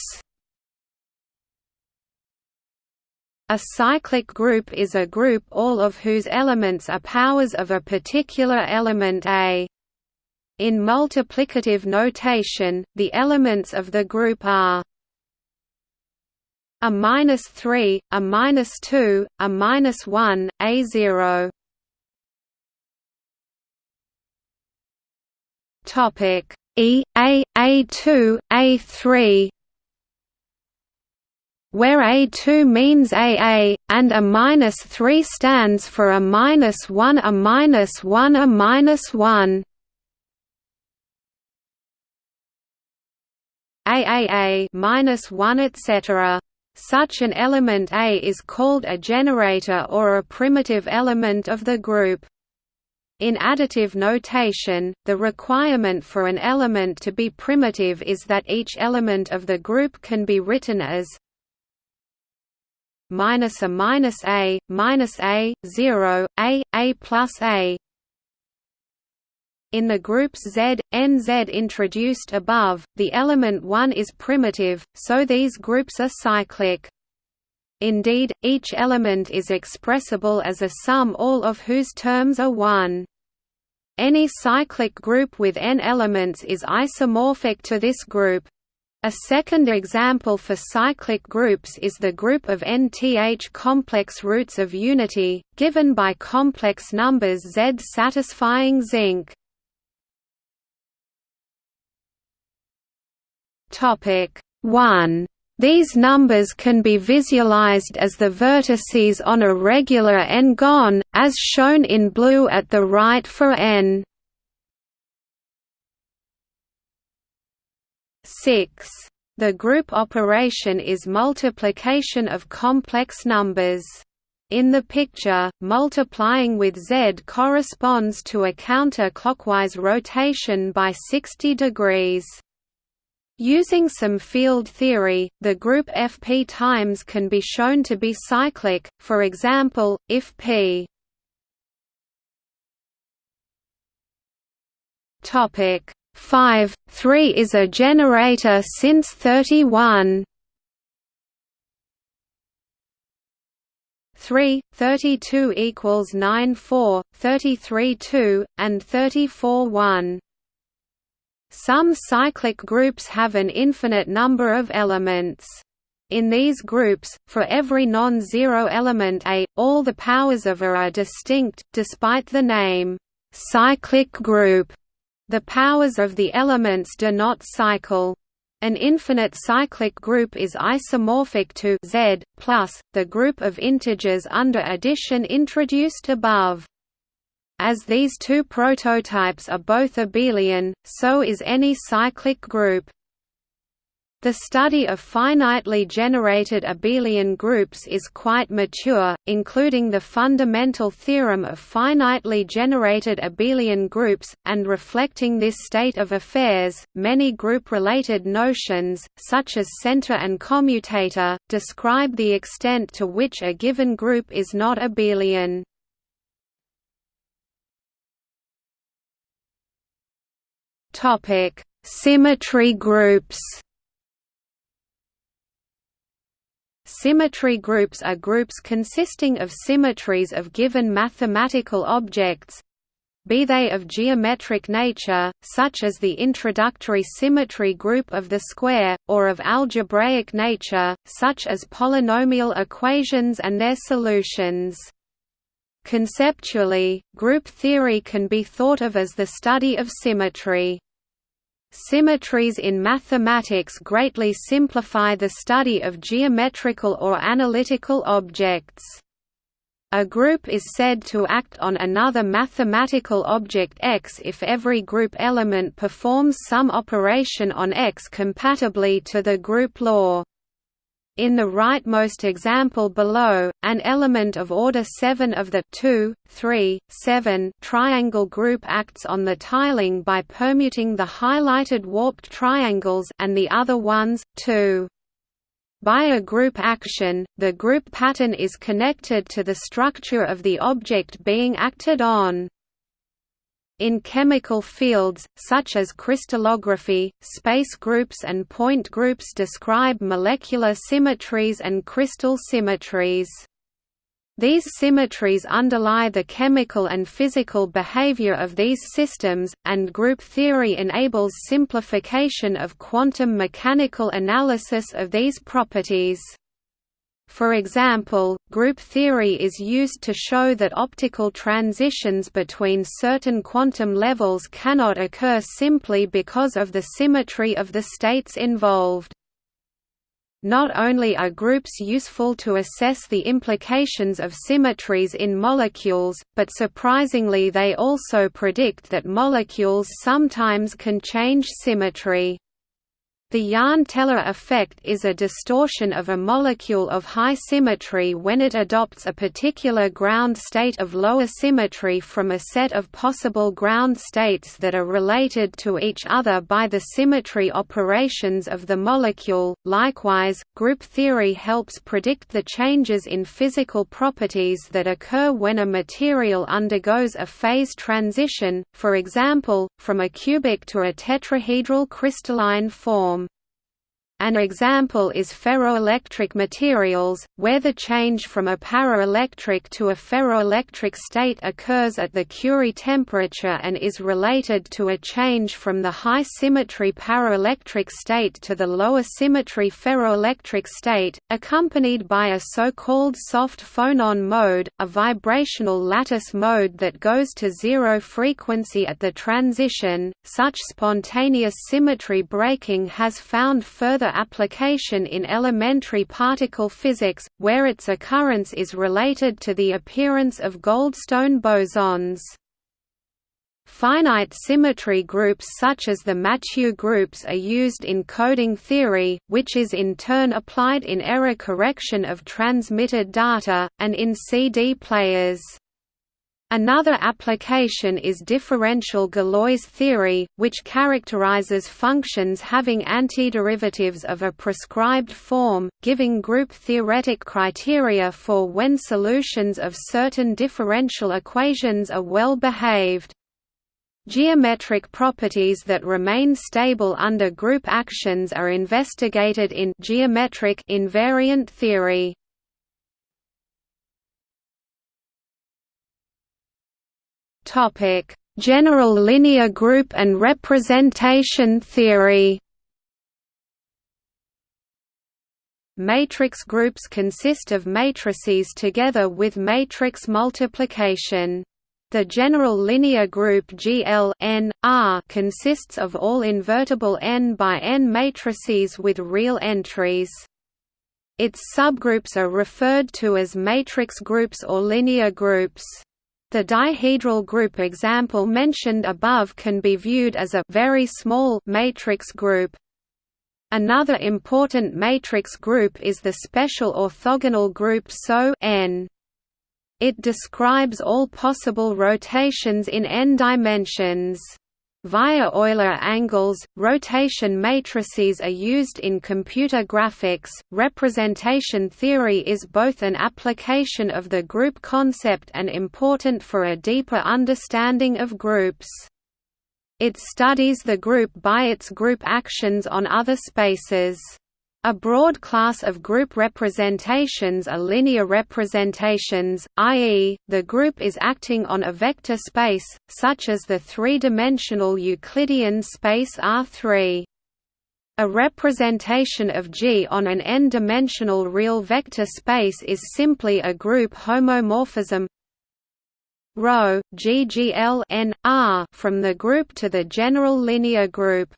A cyclic group is a group all of whose elements are powers of a particular element A. In multiplicative notation, the elements of the group are a minus three, a minus two, a minus one, a zero. Topic E A A two A three where A2 means AA, and a minus 3 stands for a minus 1 a minus 1 a minus 1. AAA minus 1 etc. Such an element A is called a generator or a primitive element of the group. In additive notation, the requirement for an element to be primitive is that each element of the group can be written as minus a minus a, minus a, 0, a, a plus a, in the groups Z, NZ introduced above, the element 1 is primitive, so these groups are cyclic. Indeed, each element is expressible as a sum all of whose terms are 1. Any cyclic group with n elements is isomorphic to this group. A second example for cyclic groups is the group of nth complex roots of unity, given by complex numbers Z satisfying zinc. Topic 1. These numbers can be visualized as the vertices on a regular n-gon, as shown in blue at the right for n. 6. The group operation is multiplication of complex numbers. In the picture, multiplying with z corresponds to a counter-clockwise rotation by 60 degrees. Using some field theory, the group Fp times can be shown to be cyclic, for example, if p topic 5 3 is a generator since 31 3 32 equals 9 4 33 2 and 34 1 some cyclic groups have an infinite number of elements. In these groups, for every non-zero element A, all the powers of A are distinct, despite the name, cyclic group. The powers of the elements do not cycle. An infinite cyclic group is isomorphic to Z plus the group of integers under addition introduced above. As these two prototypes are both abelian, so is any cyclic group. The study of finitely generated abelian groups is quite mature, including the fundamental theorem of finitely generated abelian groups, and reflecting this state of affairs, many group-related notions, such as center and commutator, describe the extent to which a given group is not abelian. Symmetry groups Symmetry groups are groups consisting of symmetries of given mathematical objects be they of geometric nature, such as the introductory symmetry group of the square, or of algebraic nature, such as polynomial equations and their solutions. Conceptually, group theory can be thought of as the study of symmetry. Symmetries in mathematics greatly simplify the study of geometrical or analytical objects. A group is said to act on another mathematical object X if every group element performs some operation on X compatibly to the group law. In the rightmost example below, an element of order 7 of the 2, 3, 7 triangle group acts on the tiling by permuting the highlighted warped triangles and the other ones, too. By a group action, the group pattern is connected to the structure of the object being acted on. In chemical fields, such as crystallography, space groups and point groups describe molecular symmetries and crystal symmetries. These symmetries underlie the chemical and physical behavior of these systems, and group theory enables simplification of quantum mechanical analysis of these properties. For example, group theory is used to show that optical transitions between certain quantum levels cannot occur simply because of the symmetry of the states involved. Not only are groups useful to assess the implications of symmetries in molecules, but surprisingly they also predict that molecules sometimes can change symmetry. The Jahn-Teller effect is a distortion of a molecule of high symmetry when it adopts a particular ground state of lower symmetry from a set of possible ground states that are related to each other by the symmetry operations of the molecule. Likewise, group theory helps predict the changes in physical properties that occur when a material undergoes a phase transition, for example, from a cubic to a tetrahedral crystalline form. An example is ferroelectric materials, where the change from a paraelectric to a ferroelectric state occurs at the Curie temperature and is related to a change from the high symmetry paraelectric state to the lower symmetry ferroelectric state, accompanied by a so-called soft phonon mode, a vibrational lattice mode that goes to zero frequency at the transition. Such spontaneous symmetry breaking has found further application in elementary particle physics, where its occurrence is related to the appearance of Goldstone bosons. Finite symmetry groups such as the Mathieu groups are used in coding theory, which is in turn applied in error correction of transmitted data, and in CD players. Another application is differential Galois theory, which characterizes functions having antiderivatives of a prescribed form, giving group-theoretic criteria for when solutions of certain differential equations are well behaved. Geometric properties that remain stable under group actions are investigated in geometric invariant theory. Topic: General linear group and representation theory. Matrix groups consist of matrices together with matrix multiplication. The general linear group GL n, R consists of all invertible n by n matrices with real entries. Its subgroups are referred to as matrix groups or linear groups. The dihedral group example mentioned above can be viewed as a very small matrix group. Another important matrix group is the special orthogonal group SO n. It describes all possible rotations in n dimensions. Via Euler angles, rotation matrices are used in computer graphics. Representation theory is both an application of the group concept and important for a deeper understanding of groups. It studies the group by its group actions on other spaces. A broad class of group representations are linear representations, i.e., the group is acting on a vector space, such as the three-dimensional Euclidean space R3. A representation of G on an n-dimensional real vector space is simply a group homomorphism ρ from the group to the general linear group.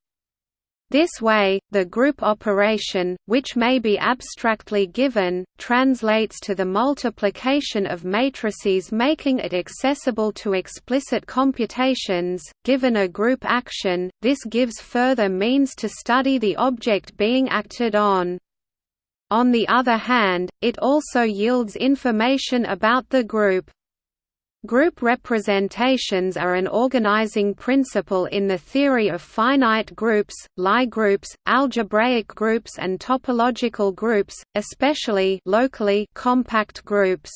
This way, the group operation, which may be abstractly given, translates to the multiplication of matrices making it accessible to explicit computations. Given a group action, this gives further means to study the object being acted on. On the other hand, it also yields information about the group. Group representations are an organizing principle in the theory of finite groups, Lie groups, algebraic groups and topological groups, especially locally compact groups.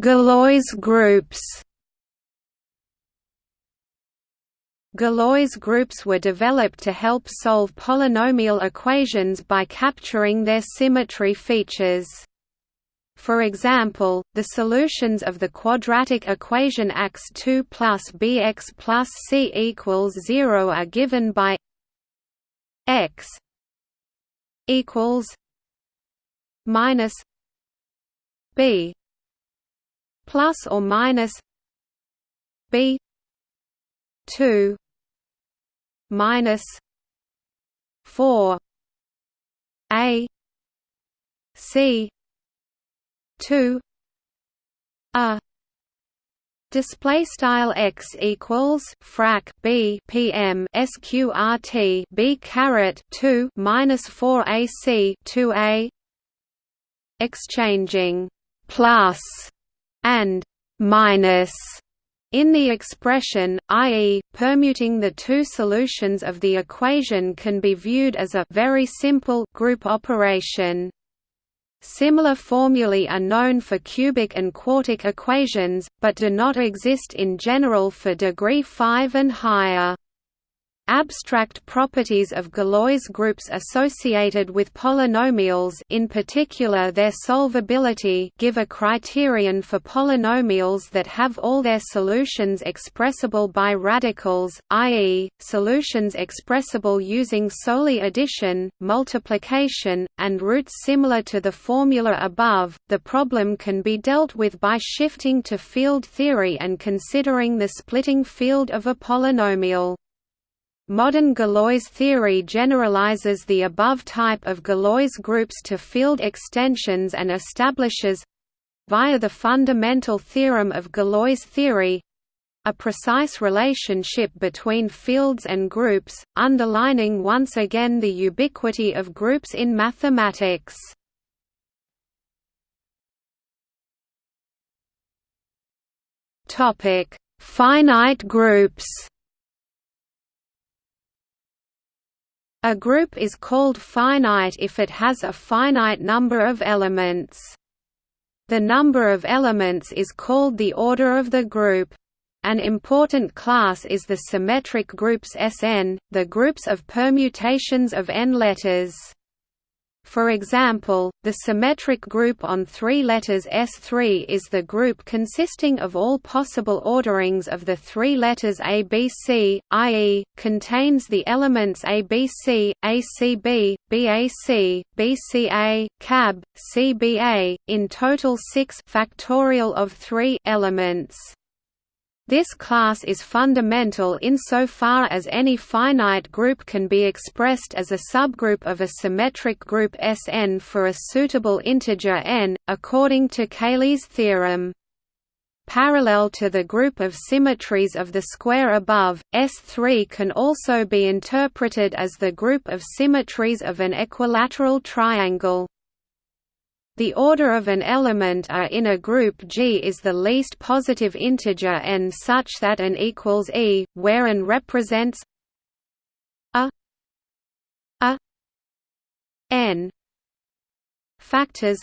Galois groups Galois groups were developed to help solve polynomial equations by capturing their symmetry features. For example, the solutions of the quadratic equation x2 plus bx plus c equals 0 are given by x equals minus b plus or minus b 2 minus four A C two A Display style x equals frac b pm sqrt b caret two minus four ac two a. Exchanging plus and minus in the expression, i.e., permuting the two solutions of the equation can be viewed as a very simple group operation. Similar formulae are known for cubic and quartic equations, but do not exist in general for degree 5 and higher. Abstract properties of Galois groups associated with polynomials in particular their solvability give a criterion for polynomials that have all their solutions expressible by radicals, i.e., solutions expressible using solely addition, multiplication, and roots similar to the formula above. The problem can be dealt with by shifting to field theory and considering the splitting field of a polynomial. Modern Galois theory generalizes the above type of Galois groups to field extensions and establishes via the fundamental theorem of Galois theory a precise relationship between fields and groups, underlining once again the ubiquity of groups in mathematics. Finite groups A group is called finite if it has a finite number of elements. The number of elements is called the order of the group. An important class is the symmetric groups Sn, the groups of permutations of n letters. For example, the symmetric group on three letters S3 is the group consisting of all possible orderings of the three letters ABC, i.e., contains the elements ABC, ACB, BAC, BCA, CAB, CBA, in total 6 factorial of 3 elements. This class is fundamental insofar as any finite group can be expressed as a subgroup of a symmetric group Sn for a suitable integer n, according to Cayley's theorem. Parallel to the group of symmetries of the square above, S3 can also be interpreted as the group of symmetries of an equilateral triangle. The order of an element A in a group G is the least positive integer n such that n equals e, where n represents a a n. Factors.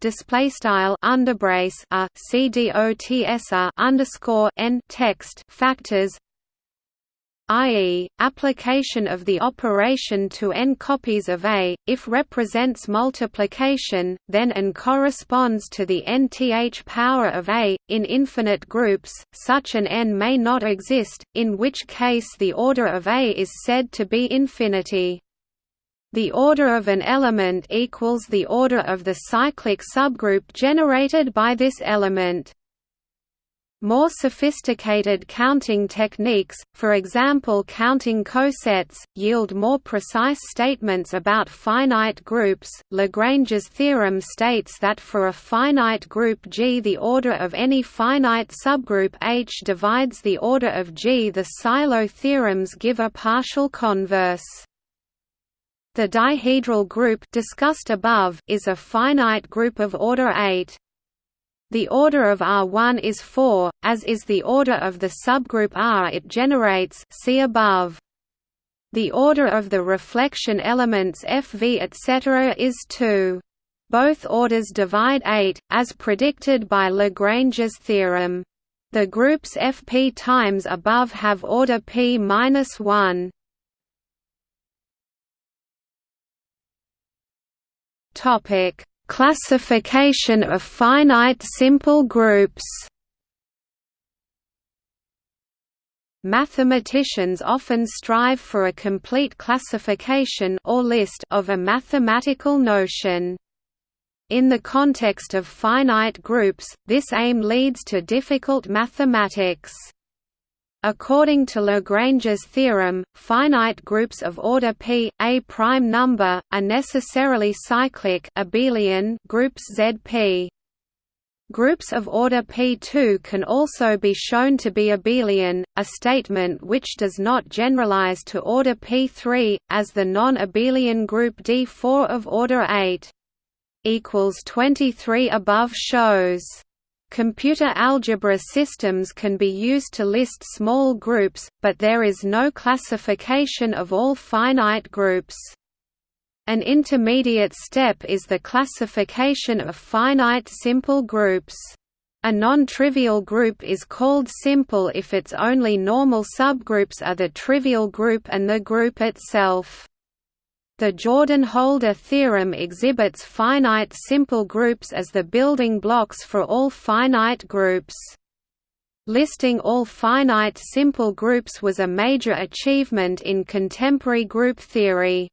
Display style underbrace a c d o t s a underscore n text. Factors i.e., application of the operation to n copies of A, if represents multiplication, then n corresponds to the nth power of A. In infinite groups, such an n may not exist, in which case the order of A is said to be infinity. The order of an element equals the order of the cyclic subgroup generated by this element. More sophisticated counting techniques, for example counting cosets, yield more precise statements about finite groups. Lagrange's theorem states that for a finite group G the order of any finite subgroup H divides the order of G. The Sylow theorems give a partial converse. The dihedral group discussed above is a finite group of order 8. The order of R1 is 4, as is the order of the subgroup R it generates see above. The order of the reflection elements Fv etc. is 2. Both orders divide 8, as predicted by Lagrange's theorem. The groups Fp times above have order p-1. Topic Classification of finite simple groups Mathematicians often strive for a complete classification or list of a mathematical notion. In the context of finite groups, this aim leads to difficult mathematics. According to Lagrange's theorem, finite groups of order P, a prime number, are necessarily cyclic abelian groups ZP. Groups of order P2 can also be shown to be abelian, a statement which does not generalize to order P3, as the non-abelian group D4 of order 8 equals 23 above shows. Computer algebra systems can be used to list small groups, but there is no classification of all finite groups. An intermediate step is the classification of finite simple groups. A non-trivial group is called simple if its only normal subgroups are the trivial group and the group itself. The Jordan-Holder theorem exhibits finite simple groups as the building blocks for all finite groups. Listing all finite simple groups was a major achievement in contemporary group theory.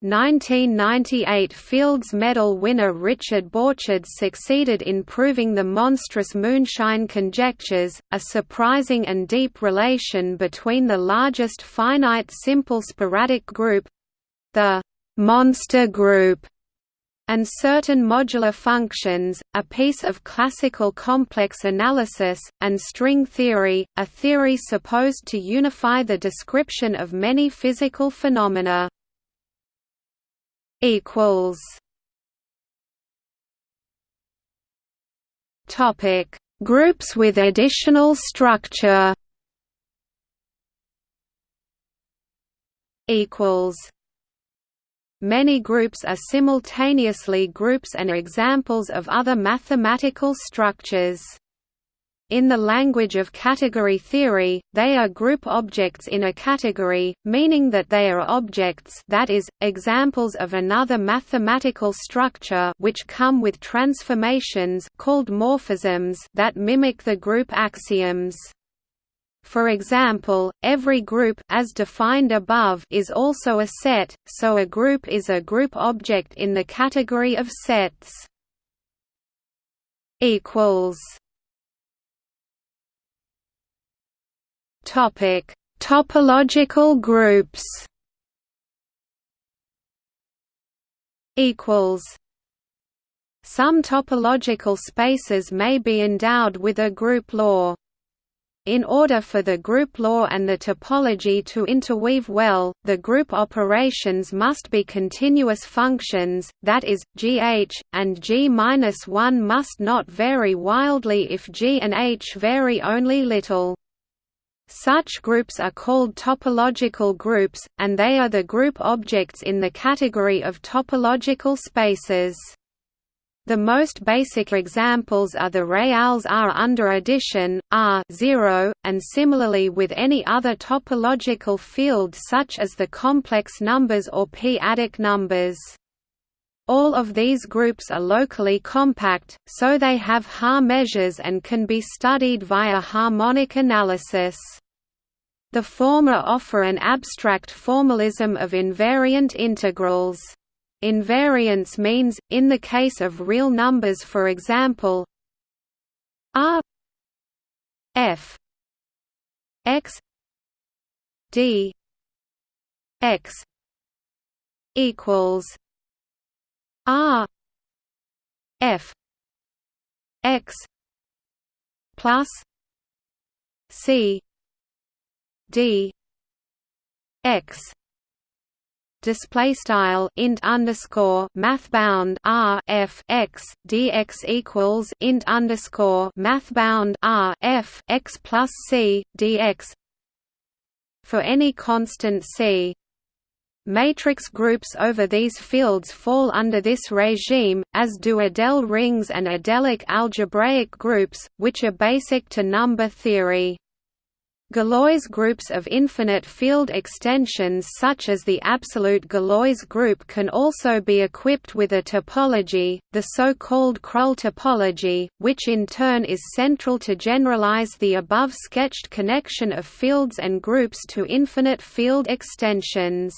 1998 Fields Medal winner Richard Borcherds succeeded in proving the monstrous moonshine conjectures, a surprising and deep relation between the largest finite simple sporadic group, the monster group and certain modular functions, a piece of classical complex analysis, and string theory, a theory supposed to unify the description of many physical phenomena. Topic: Groups with additional structure. Equals Many groups are simultaneously groups and examples of other mathematical structures. In the language of category theory, they are group objects in a category, meaning that they are objects that is, examples of another mathematical structure which come with transformations called morphisms that mimic the group axioms. For example, every group as defined above is also a set, so a group is a group object in the category of sets. equals Topic: Topological groups. Equals. Some topological spaces may be endowed with a group law. In order for the group law and the topology to interweave well, the group operations must be continuous functions, that is, gh, and g-1 must not vary wildly if g and h vary only little. Such groups are called topological groups, and they are the group objects in the category of topological spaces. The most basic examples are the reals R under addition, R 0, and similarly with any other topological field such as the complex numbers or p-adic numbers. All of these groups are locally compact, so they have Haar measures and can be studied via harmonic analysis. The former offer an abstract formalism of invariant integrals. Invariance means, in the case of real numbers for example r f x d x equals r f x plus c d x display style int underscore math bound r f x dx equals int underscore math bound r f x plus c dx for any constant c. Matrix groups over these fields fall under this regime, as do adele rings and Adelic algebraic groups, which are basic to number theory. Galois groups of infinite field extensions such as the absolute Galois group can also be equipped with a topology, the so-called Krull topology, which in turn is central to generalize the above sketched connection of fields and groups to infinite field extensions.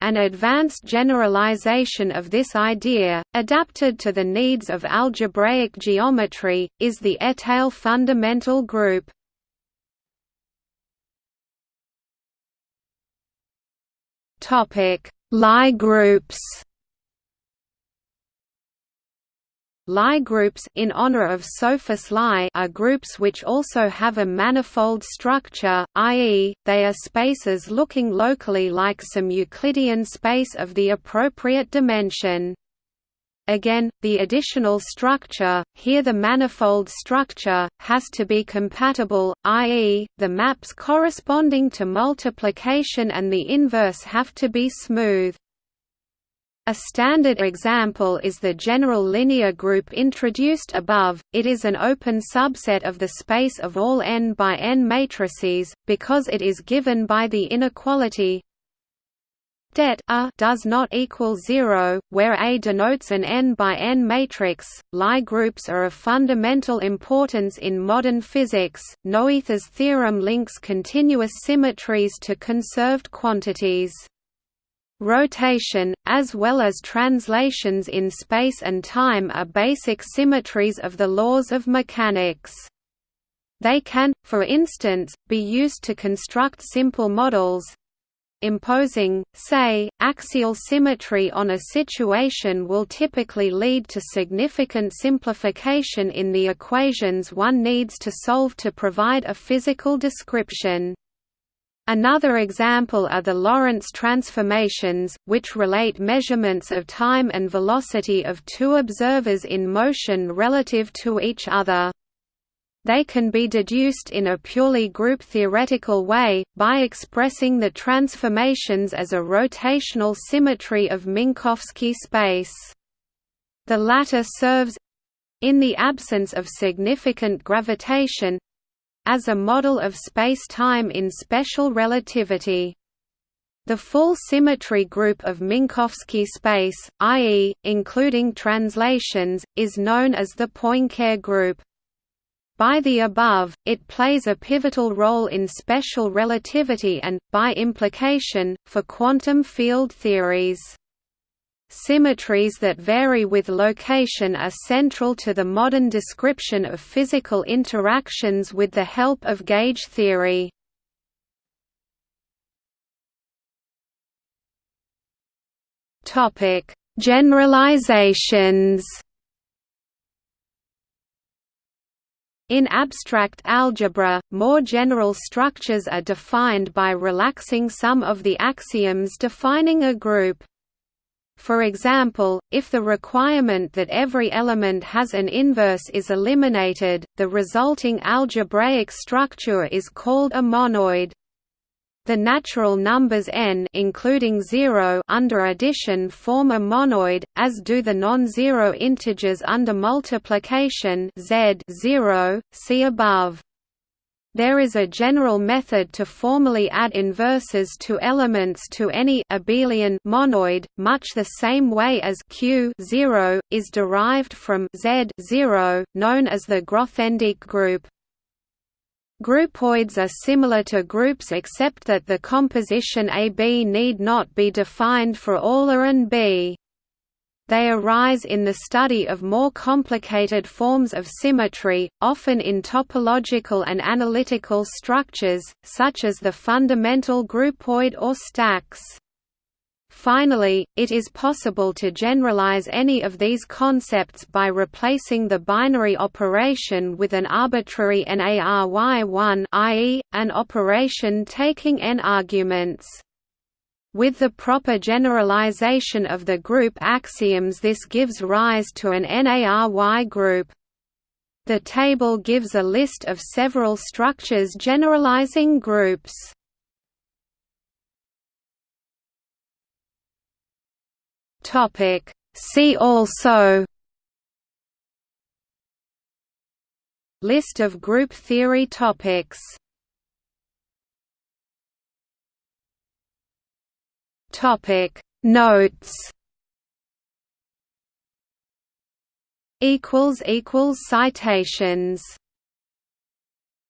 An advanced generalization of this idea, adapted to the needs of algebraic geometry, is the Étale fundamental group. Lie groups. Lie groups in honor of Sophus Lie are groups which also have a manifold structure, i.e., they are spaces looking locally like some Euclidean space of the appropriate dimension. Again, the additional structure, here the manifold structure, has to be compatible, i.e., the maps corresponding to multiplication and the inverse have to be smooth. A standard example is the general linear group introduced above, it is an open subset of the space of all n by n matrices, because it is given by the inequality det a does not equal zero, where A denotes an n by n matrix. Lie groups are of fundamental importance in modern physics. Noether's theorem links continuous symmetries to conserved quantities. Rotation, as well as translations in space and time are basic symmetries of the laws of mechanics. They can, for instance, be used to construct simple models, Imposing, say, axial symmetry on a situation will typically lead to significant simplification in the equations one needs to solve to provide a physical description. Another example are the Lorentz transformations, which relate measurements of time and velocity of two observers in motion relative to each other. They can be deduced in a purely group-theoretical way, by expressing the transformations as a rotational symmetry of Minkowski space. The latter serves—in the absence of significant gravitation, as a model of space-time in special relativity. The full symmetry group of Minkowski space, i.e., including translations, is known as the Poincare group. By the above, it plays a pivotal role in special relativity and, by implication, for quantum field theories. Symmetries that vary with location are central to the modern description of physical interactions with the help of gauge theory. Generalizations In abstract algebra, more general structures are defined by relaxing some of the axioms defining a group. For example, if the requirement that every element has an inverse is eliminated, the resulting algebraic structure is called a monoid. The natural numbers n including 0 under addition form a monoid, as do the non-zero integers under multiplication z 0, see above. There is a general method to formally add inverses to elements to any abelian monoid, much the same way as q 0 is derived from z 0, known as the Grothendieck group. Groupoids are similar to groups except that the composition AB need not be defined for all A and B. They arise in the study of more complicated forms of symmetry, often in topological and analytical structures, such as the fundamental groupoid or stacks. Finally, it is possible to generalize any of these concepts by replacing the binary operation with an arbitrary NARY1 i.e., an operation taking n arguments. With the proper generalization of the group axioms this gives rise to an n-ary group. The table gives a list of several structures generalizing groups. Topic. See also List of group theory topics Topic. Notes equals equals citations